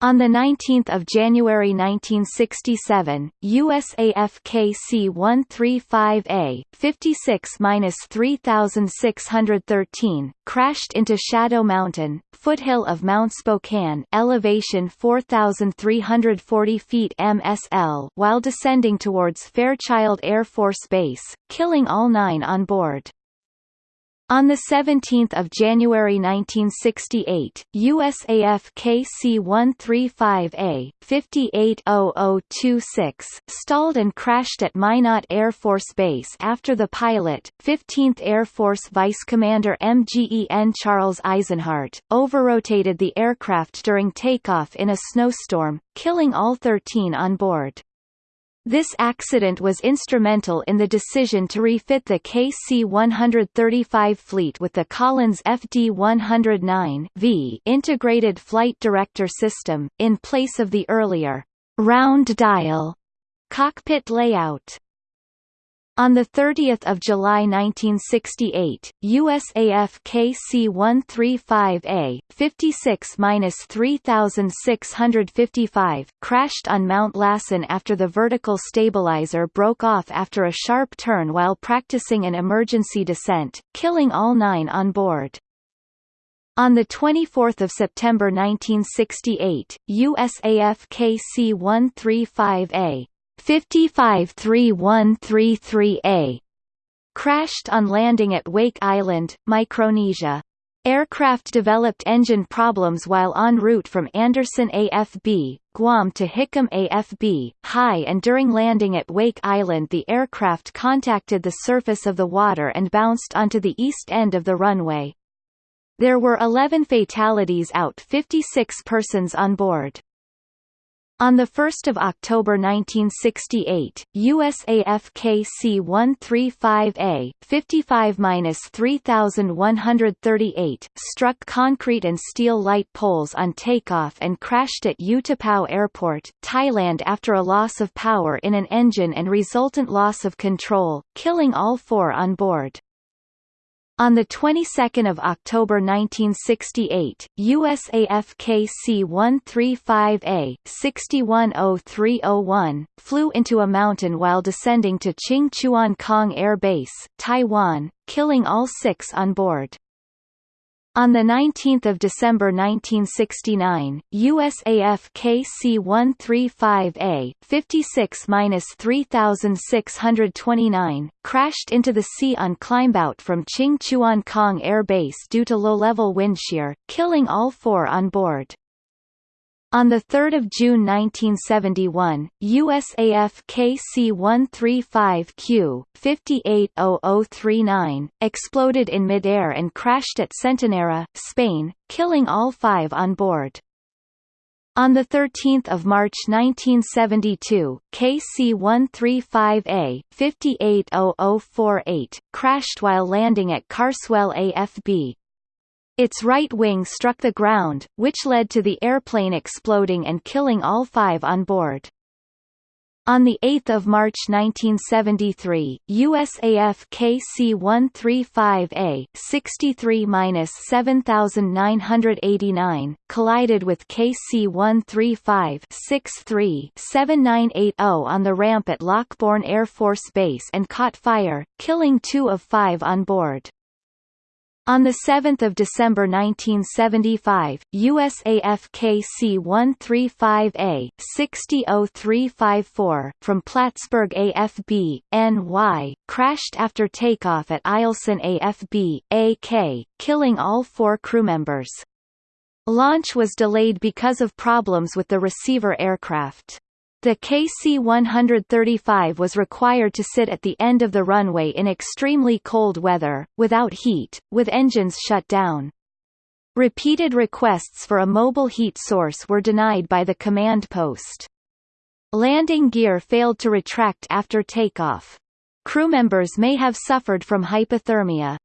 On 19 January 1967, USAF KC-135A, 56-3613, crashed into Shadow Mountain, foothill of Mount Spokane elevation 4,340 feet MSL while descending towards Fairchild Air Force Base, killing all nine on board. On 17 January 1968, USAF KC-135A, 580026, stalled and crashed at Minot Air Force Base after the pilot, 15th Air Force Vice Commander MGEN Charles Eisenhart, overrotated the aircraft during takeoff in a snowstorm, killing all 13 on board. This accident was instrumental in the decision to refit the KC-135 fleet with the Collins FD-109V integrated flight director system, in place of the earlier round dial cockpit layout. On 30 July 1968, USAF KC-135A, 56-3655, crashed on Mount Lassen after the vertical stabilizer broke off after a sharp turn while practicing an emergency descent, killing all nine on board. On 24 September 1968, USAF KC-135A, 553133A crashed on landing at Wake Island, Micronesia. Aircraft developed engine problems while en route from Andersen AFB, Guam to Hickam AFB, high and during landing at Wake Island the aircraft contacted the surface of the water and bounced onto the east end of the runway. There were 11 fatalities out 56 persons on board. On 1 October 1968, USAF KC-135A, 55-3138, struck concrete and steel light poles on takeoff and crashed at Utapao Airport, Thailand after a loss of power in an engine and resultant loss of control, killing all four on board. On the 22nd of October 1968, USAF KC-135A 610301 flew into a mountain while descending to Ching Chuan Kang Air Base, Taiwan, killing all six on board. On 19 December 1969, USAF KC-135A 56-3629 crashed into the sea on climbout from Ching Chuan Kang Air Base due to low-level wind shear, killing all four on board. On 3 June 1971, USAF KC-135Q, 580039, exploded in midair and crashed at Centenera, Spain, killing all five on board. On 13 March 1972, KC-135A, 580048, crashed while landing at Carswell AFB, its right wing struck the ground, which led to the airplane exploding and killing all five on board. On 8 March 1973, USAF KC-135A 63-7989 collided with KC-135 63-7980 on the ramp at Lockbourne Air Force Base and caught fire, killing two of five on board. On 7 December 1975, USAF KC-135A 600354 from Plattsburgh AFB, NY, crashed after takeoff at Eielson AFB, AK, killing all four crew members. Launch was delayed because of problems with the receiver aircraft. The KC-135 was required to sit at the end of the runway in extremely cold weather, without heat, with engines shut down. Repeated requests for a mobile heat source were denied by the command post. Landing gear failed to retract after takeoff. Crew members may have suffered from hypothermia.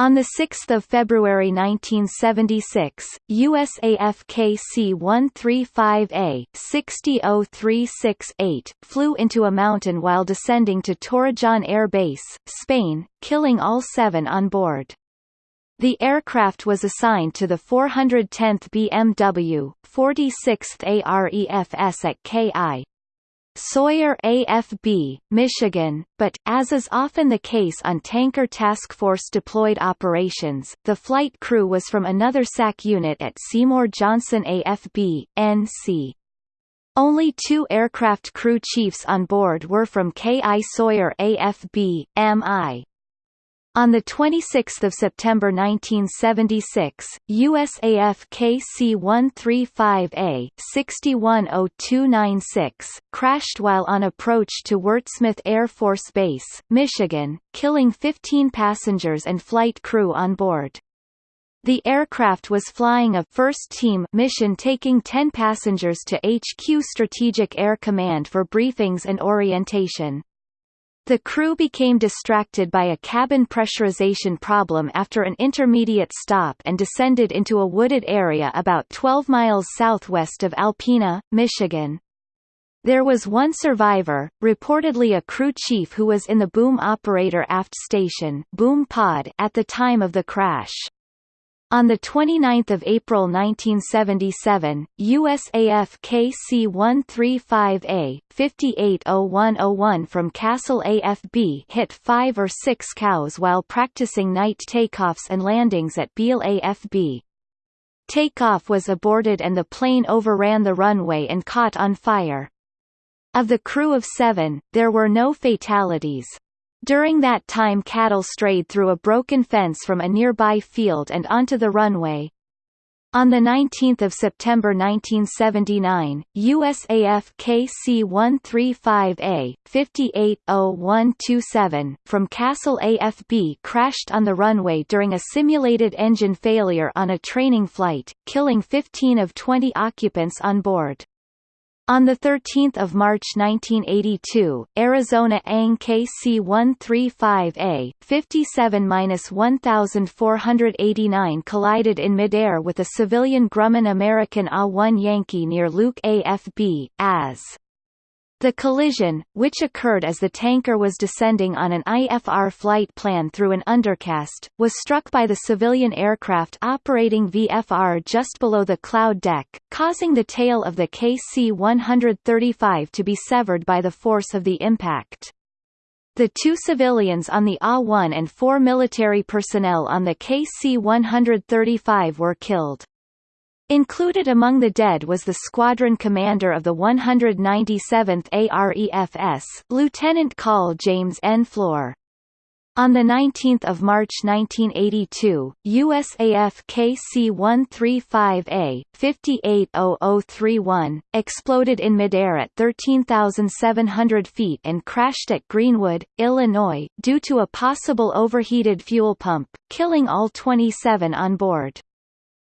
On 6 February 1976, USAF KC-135A 60368 flew into a mountain while descending to Torrejón Air Base, Spain, killing all seven on board. The aircraft was assigned to the 410th BMW, 46th AREFS at KI, Sawyer AFB, Michigan, but, as is often the case on tanker task force deployed operations, the flight crew was from another SAC unit at Seymour Johnson AFB, NC. Only two aircraft crew chiefs on board were from KI Sawyer AFB, MI. On 26 September 1976, USAF KC-135A 610296 crashed while on approach to Wurtsmith Air Force Base, Michigan, killing 15 passengers and flight crew on board. The aircraft was flying a first-team mission taking 10 passengers to HQ Strategic Air Command for briefings and orientation. The crew became distracted by a cabin pressurization problem after an intermediate stop and descended into a wooded area about 12 miles southwest of Alpena, Michigan. There was one survivor, reportedly a crew chief who was in the boom operator aft station boom pod at the time of the crash. On 29 April 1977, USAF KC-135A, 580101 from Castle AFB hit five or six cows while practicing night takeoffs and landings at Beale AFB. Takeoff was aborted and the plane overran the runway and caught on fire. Of the crew of seven, there were no fatalities. During that time cattle strayed through a broken fence from a nearby field and onto the runway. On 19 September 1979, USAF KC-135A, 580127, from Castle AFB crashed on the runway during a simulated engine failure on a training flight, killing 15 of 20 occupants on board. On 13 March 1982, Arizona ANG KC-135A, 57-1489 collided in midair with a civilian Grumman American A-1 Yankee near Luke AFB, AS. The collision, which occurred as the tanker was descending on an IFR flight plan through an undercast, was struck by the civilian aircraft operating VFR just below the cloud deck, causing the tail of the KC-135 to be severed by the force of the impact. The two civilians on the A-1 and four military personnel on the KC-135 were killed. Included among the dead was the squadron commander of the 197th AREFS, Lieutenant Col James N. Floor. On 19 March 1982, USAF KC-135A, 580031, exploded in midair at 13,700 feet and crashed at Greenwood, Illinois, due to a possible overheated fuel pump, killing all 27 on board.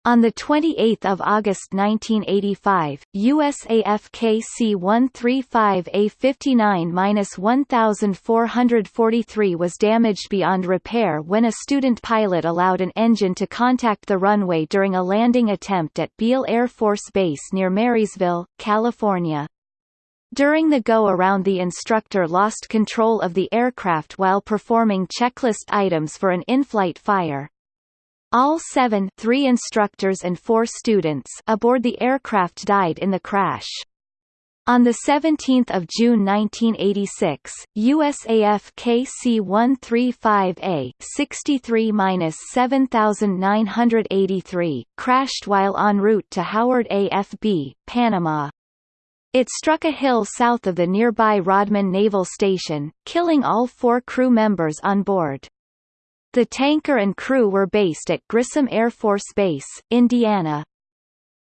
On 28 August 1985, USAF KC-135A-59-1443 was damaged beyond repair when a student pilot allowed an engine to contact the runway during a landing attempt at Beale Air Force Base near Marysville, California. During the go-around the instructor lost control of the aircraft while performing checklist items for an in-flight fire. All seven three instructors and four students aboard the aircraft died in the crash. On 17 June 1986, USAF KC-135A 63-7983 crashed while en route to Howard AFB, Panama. It struck a hill south of the nearby Rodman Naval Station, killing all four crew members on board. The tanker and crew were based at Grissom Air Force Base, Indiana.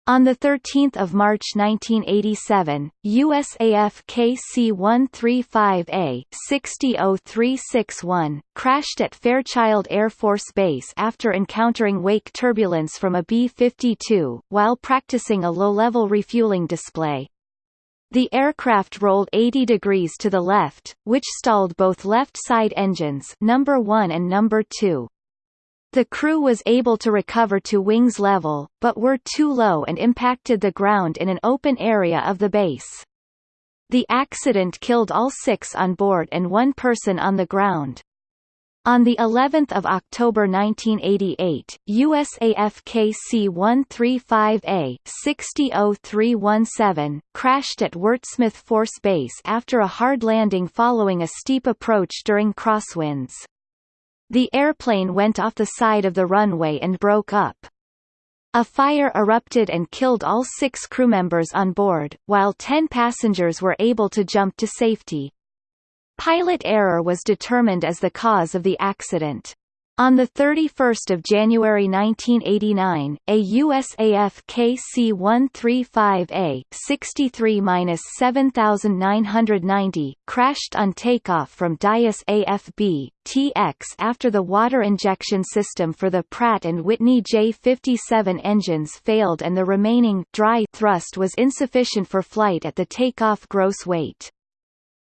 On 13 March 1987, USAF KC-135A 60361 crashed at Fairchild Air Force Base after encountering wake turbulence from a B-52, while practicing a low-level refueling display. The aircraft rolled 80 degrees to the left, which stalled both left-side engines number 1 and number 2. The crew was able to recover to wings level, but were too low and impacted the ground in an open area of the base. The accident killed all six on board and one person on the ground. On the 11th of October 1988, USAF KC-135A 600317 crashed at Wurtsmith Force Base after a hard landing following a steep approach during crosswinds. The airplane went off the side of the runway and broke up. A fire erupted and killed all six crewmembers on board, while ten passengers were able to jump to safety. Pilot error was determined as the cause of the accident. On 31 January 1989, a USAF KC-135A 63-7990 crashed on takeoff from Dyess AFB, TX after the water injection system for the Pratt & Whitney J57 engines failed and the remaining dry thrust was insufficient for flight at the takeoff gross weight.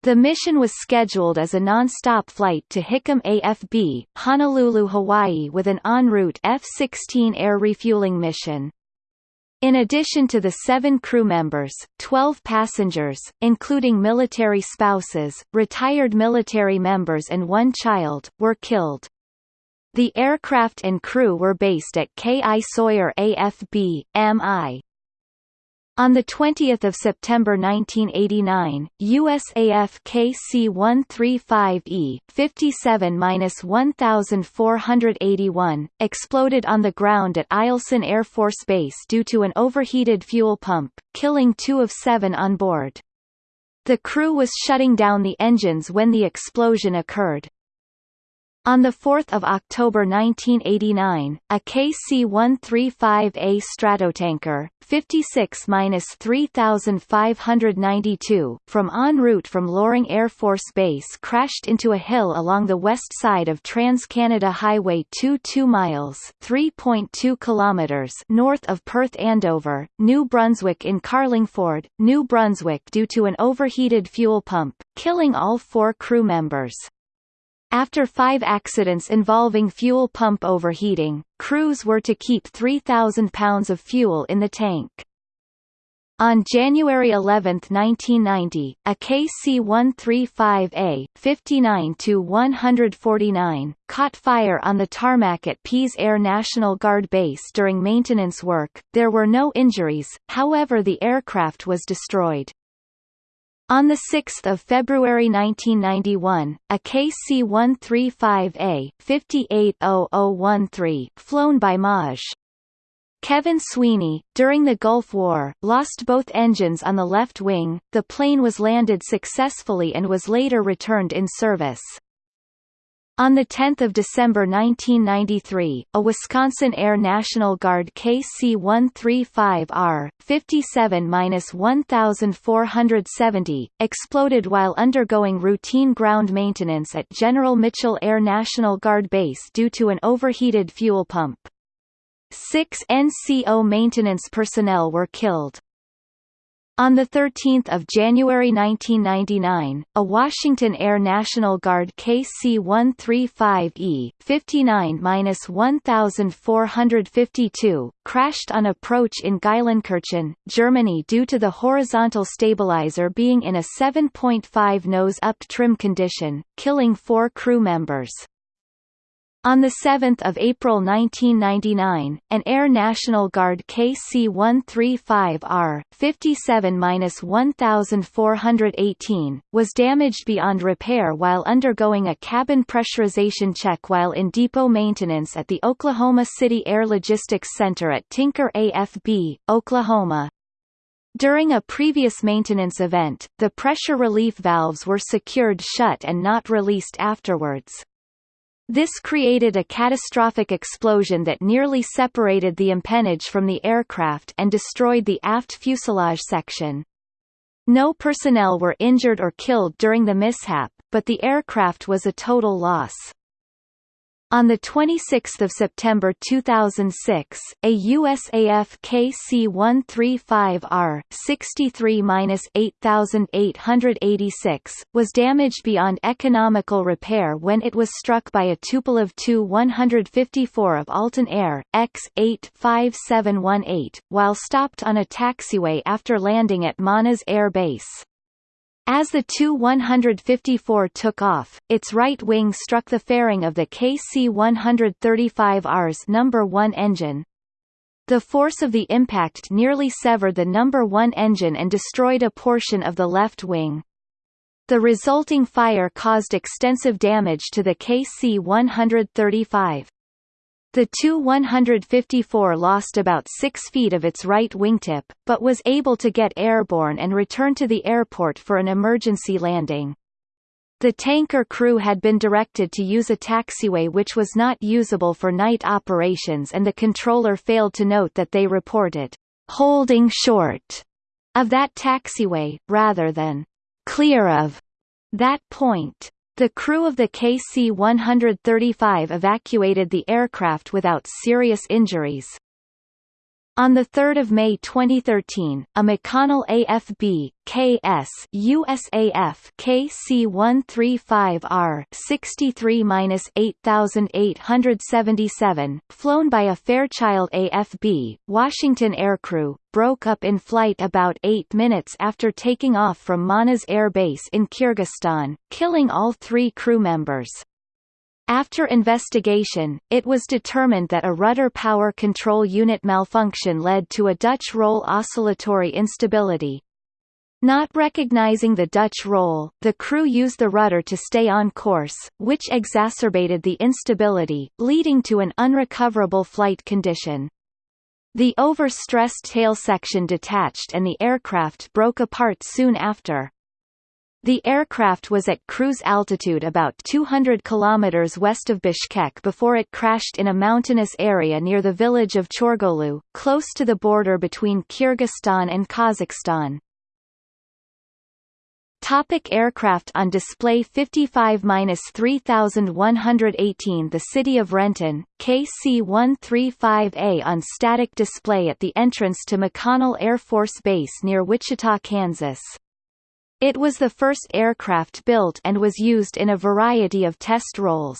The mission was scheduled as a non-stop flight to Hickam AFB, Honolulu, Hawaii with an en route F-16 air refueling mission. In addition to the seven crew members, 12 passengers, including military spouses, retired military members and one child, were killed. The aircraft and crew were based at K. I. Sawyer AFB, MI. On 20 September 1989, USAF KC-135E 57-1481 exploded on the ground at Eielson Air Force Base due to an overheated fuel pump, killing two of seven on board. The crew was shutting down the engines when the explosion occurred. On 4 October 1989, a KC-135A Stratotanker, 56-3592, from en route from Loring Air Force Base crashed into a hill along the west side of Trans-Canada Highway 2 2 miles 3.2 kilometers north of Perth Andover, New Brunswick in Carlingford, New Brunswick due to an overheated fuel pump, killing all four crew members. After five accidents involving fuel pump overheating, crews were to keep 3,000 pounds of fuel in the tank. On January 11, 1990, a KC-135A 59-149 caught fire on the tarmac at Pease Air National Guard Base during maintenance work. There were no injuries, however the aircraft was destroyed. On 6 February 1991, a KC-135A 580013 flown by Maj. Kevin Sweeney, during the Gulf War, lost both engines on the left wing. The plane was landed successfully and was later returned in service. On 10 December 1993, a Wisconsin Air National Guard KC-135R, 57-1470, exploded while undergoing routine ground maintenance at General Mitchell Air National Guard Base due to an overheated fuel pump. Six NCO maintenance personnel were killed. On 13 January 1999, a Washington Air National Guard KC-135E 59-1452 crashed on approach in Geilenkirchen, Germany due to the horizontal stabilizer being in a 7.5 nose-up trim condition, killing four crew members. On 7 April 1999, an Air National Guard KC-135R, 57-1418, was damaged beyond repair while undergoing a cabin pressurization check while in depot maintenance at the Oklahoma City Air Logistics Center at Tinker AFB, Oklahoma. During a previous maintenance event, the pressure relief valves were secured shut and not released afterwards. This created a catastrophic explosion that nearly separated the empennage from the aircraft and destroyed the aft fuselage section. No personnel were injured or killed during the mishap, but the aircraft was a total loss. On 26 September 2006, a USAF KC-135R 63-8886 was damaged beyond economical repair when it was struck by a Tupolev Tu-154 of Altyn Air, X-85718, while stopped on a taxiway after landing at Manas Air Base. As the Tu-154 took off, its right wing struck the fairing of the KC-135R's number 1 engine. The force of the impact nearly severed the number 1 engine and destroyed a portion of the left wing. The resulting fire caused extensive damage to the KC-135. The Tu-154 lost about 6 feet of its right wingtip, but was able to get airborne and return to the airport for an emergency landing. The tanker crew had been directed to use a taxiway which was not usable for night operations and the controller failed to note that they reported, "...holding short," of that taxiway, rather than, "...clear of," that point. The crew of the KC-135 evacuated the aircraft without serious injuries. On 3 May 2013, a McConnell AFB, KS USAF KC-135R 63-8877, flown by a Fairchild AFB, Washington aircrew, broke up in flight about 8 minutes after taking off from Manas Air Base in Kyrgyzstan, killing all three crew members. After investigation, it was determined that a rudder power control unit malfunction led to a Dutch roll oscillatory instability. Not recognizing the Dutch roll, the crew used the rudder to stay on course, which exacerbated the instability, leading to an unrecoverable flight condition. The overstressed tail section detached and the aircraft broke apart soon after. The aircraft was at cruise altitude about 200 km west of Bishkek before it crashed in a mountainous area near the village of Chorgolu, close to the border between Kyrgyzstan and Kazakhstan. Topic aircraft on display 55-3118 The City of Renton, KC-135A on static display at the entrance to McConnell Air Force Base near Wichita, Kansas. It was the first aircraft built and was used in a variety of test roles.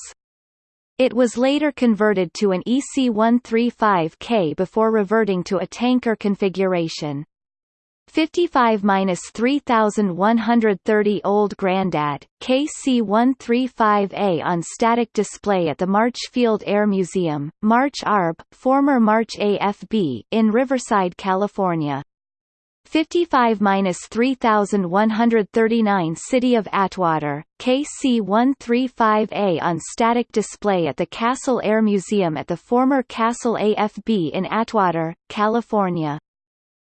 It was later converted to an EC-135K before reverting to a tanker configuration. 55-3130 Old Grandad, KC-135A on static display at the March Field Air Museum, March ARB, former March AFB, in Riverside, California. 55-3139 City of Atwater, KC-135A on static display at the Castle Air Museum at the former Castle AFB in Atwater, California.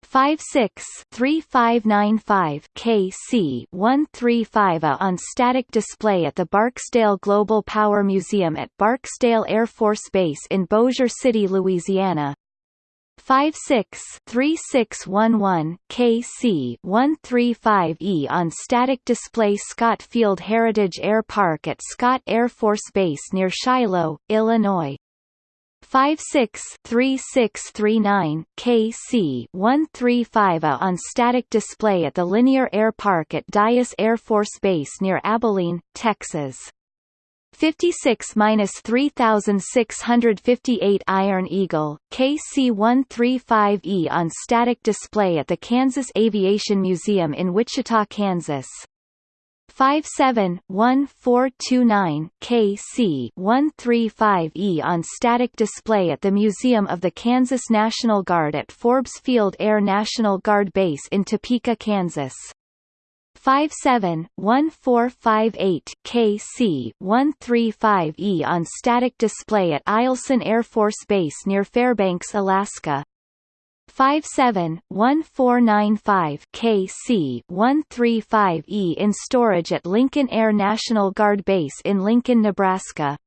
56-3595 KC-135A on static display at the Barksdale Global Power Museum at Barksdale Air Force Base in Bossier City, Louisiana. 56-3611 KC 135E on static display Scott Field Heritage Air Park at Scott Air Force Base near Shiloh, Illinois. Five six three six three nine KC one three five A on static display at the Linear Air Park at Dyess Air Force Base near Abilene, Texas. 56-3658 Iron Eagle, KC-135E on static display at the Kansas Aviation Museum in Wichita, Kansas. 57-1429 KC-135E on static display at the Museum of the Kansas National Guard at Forbes Field Air National Guard Base in Topeka, Kansas. 57-1458 KC-135E on static display at Eielson Air Force Base near Fairbanks, Alaska. 57-1495 KC-135E in storage at Lincoln Air National Guard Base in Lincoln, Nebraska.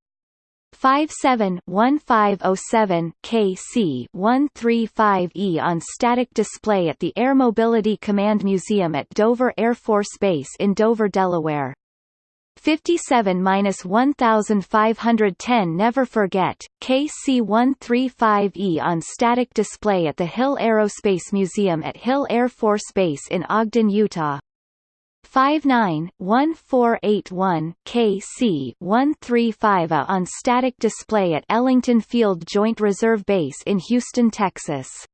57-1507 KC-135E on static display at the Air Mobility Command Museum at Dover Air Force Base in Dover, Delaware. 57-1510 Never Forget, KC-135E on static display at the Hill Aerospace Museum at Hill Air Force Base in Ogden, Utah. 59-1481 KC-135A on static display at Ellington Field Joint Reserve Base in Houston, Texas.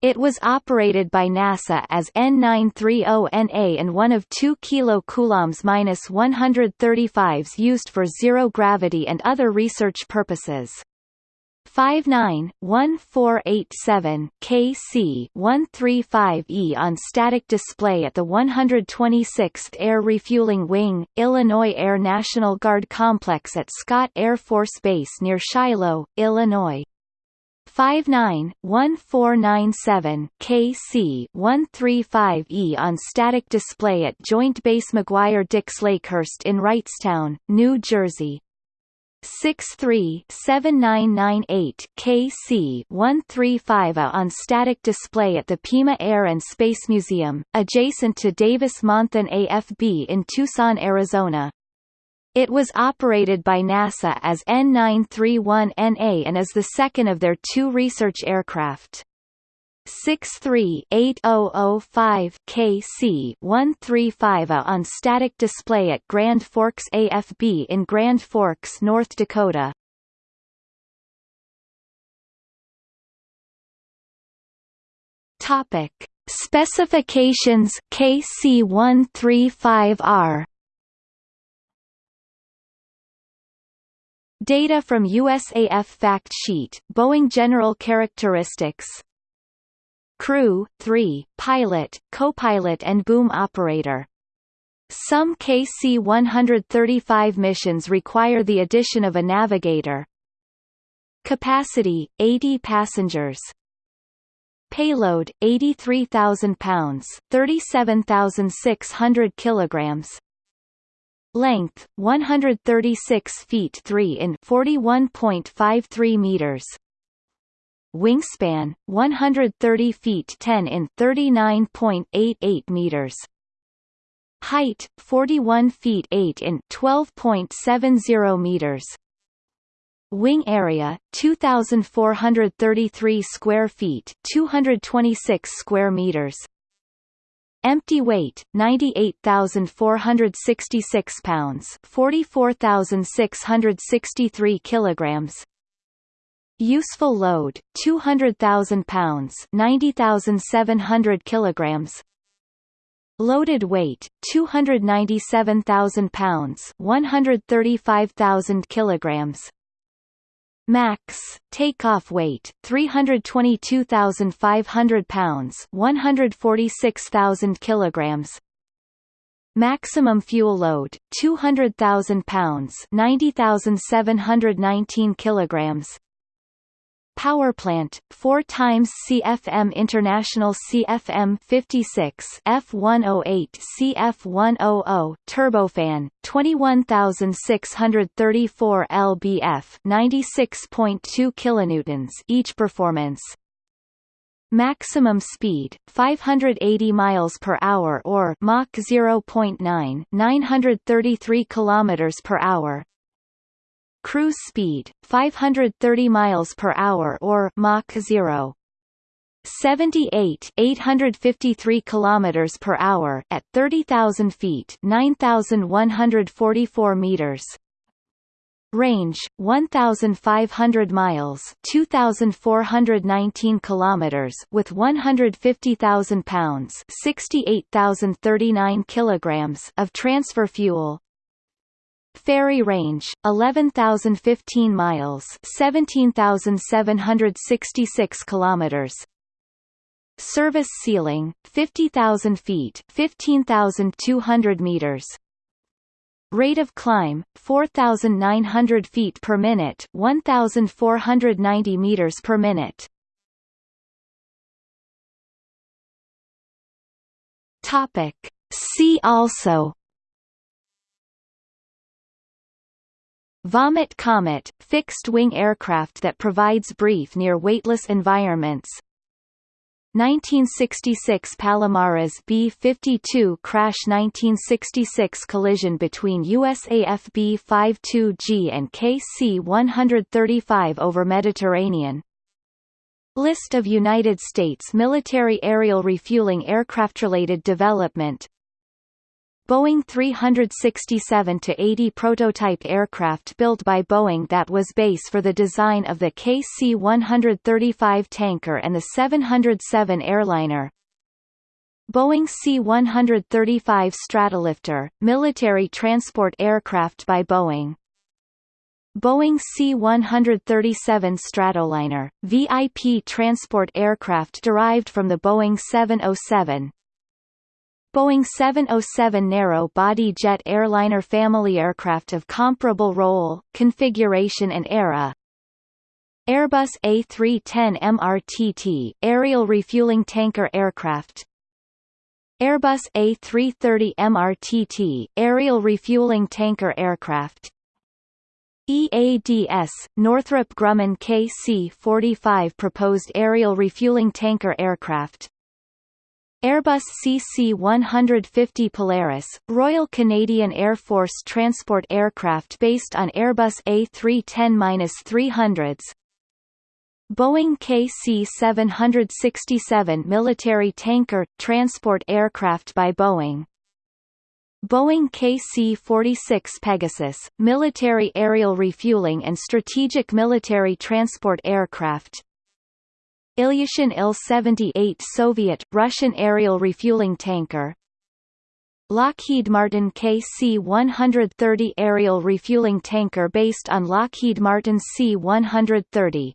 It was operated by NASA as N930NA and one of 2 KC-135s used for zero gravity and other research purposes. 59-1487 KC-135E on static display at the 126th Air Refueling Wing, Illinois Air National Guard Complex at Scott Air Force Base near Shiloh, Illinois. 59-1497 KC-135E on static display at Joint Base McGuire-Dix Lakehurst in Wrightstown, New Jersey. 63-7998 KC-135A on static display at the Pima Air and Space Museum, adjacent to Davis-Monthan AFB in Tucson, Arizona. It was operated by NASA as N931NA and is the second of their two research aircraft. 63-8005 KC-135A on static display at Grand Forks AFB in Grand Forks, North Dakota. Topic: Specifications KC-135R Data from USAF Fact Sheet, Boeing General Characteristics Crew, 3, Pilot, Co-pilot and Boom Operator some KC-135 missions require the addition of a navigator. Capacity, 80 passengers. Payload, 83,000 pounds 37,600 kilograms. Length 136 feet 3 in 41.53 meters. Wingspan 130 feet 10 in 39.88 meters. Height 41 feet 8 in 12.70 meters. Wing area 2433 square feet 226 square meters. Empty weight 98,466 pounds, 44,663 kilograms. Useful load 200,000 pounds, 90,700 kilograms. Loaded weight 297,000 pounds, 135,000 kilograms. Max takeoff weight 322,500 pounds, 146,000 kilograms. Maximum fuel load 200,000 pounds, 90,719 kilograms. Power plant, 4 times CFM International CFM 56 F108 CF100 turbofan, 21634 lbf, 96.2 kilonewtons each performance. Maximum speed 580 miles per hour or Mach 0.9 933 kilometers per hour Cruise speed 530 miles per hour or Mach 0. 78 853 kilometers per hour at 30,000 feet 9,144 meters Range 1500 miles 2419 kilometers with 150,000 pounds 68,039 kilograms of transfer fuel Ferry range 11,015 miles 17,766 kilometers. Service ceiling 50,000 feet 15,200 meters. Rate of climb 4,900 feet per minute 1,490 meters per minute. Topic. See also Vomit Comet – fixed-wing aircraft that provides brief near weightless environments. 1966 Palomares B-52 crash 1966 collision between USAF B-52G and KC-135 over Mediterranean. List of United States military aerial refueling aircraft-related development Boeing 367-80 prototype aircraft built by Boeing that was base for the design of the KC-135 tanker and the 707 airliner. Boeing C-135 Stratolifter, military transport aircraft by Boeing. Boeing C-137 Stratoliner, VIP transport aircraft derived from the Boeing 707, Boeing 707 narrow-body jet airliner family aircraft of comparable role, configuration and era. Airbus A310 MRTT aerial refueling tanker aircraft. Airbus A330 MRTT aerial refueling tanker aircraft. EADS, Northrop Grumman KC-45 proposed aerial refueling tanker aircraft Airbus CC-150 Polaris, Royal Canadian Air Force transport aircraft based on Airbus A310-300s Boeing KC-767 military tanker, transport aircraft by Boeing. Boeing KC-46 Pegasus, military aerial refueling and strategic military transport aircraft Ilyushin Il-78 Soviet, Russian aerial refueling tanker. Lockheed Martin KC-130 aerial refueling tanker based on Lockheed Martin C-130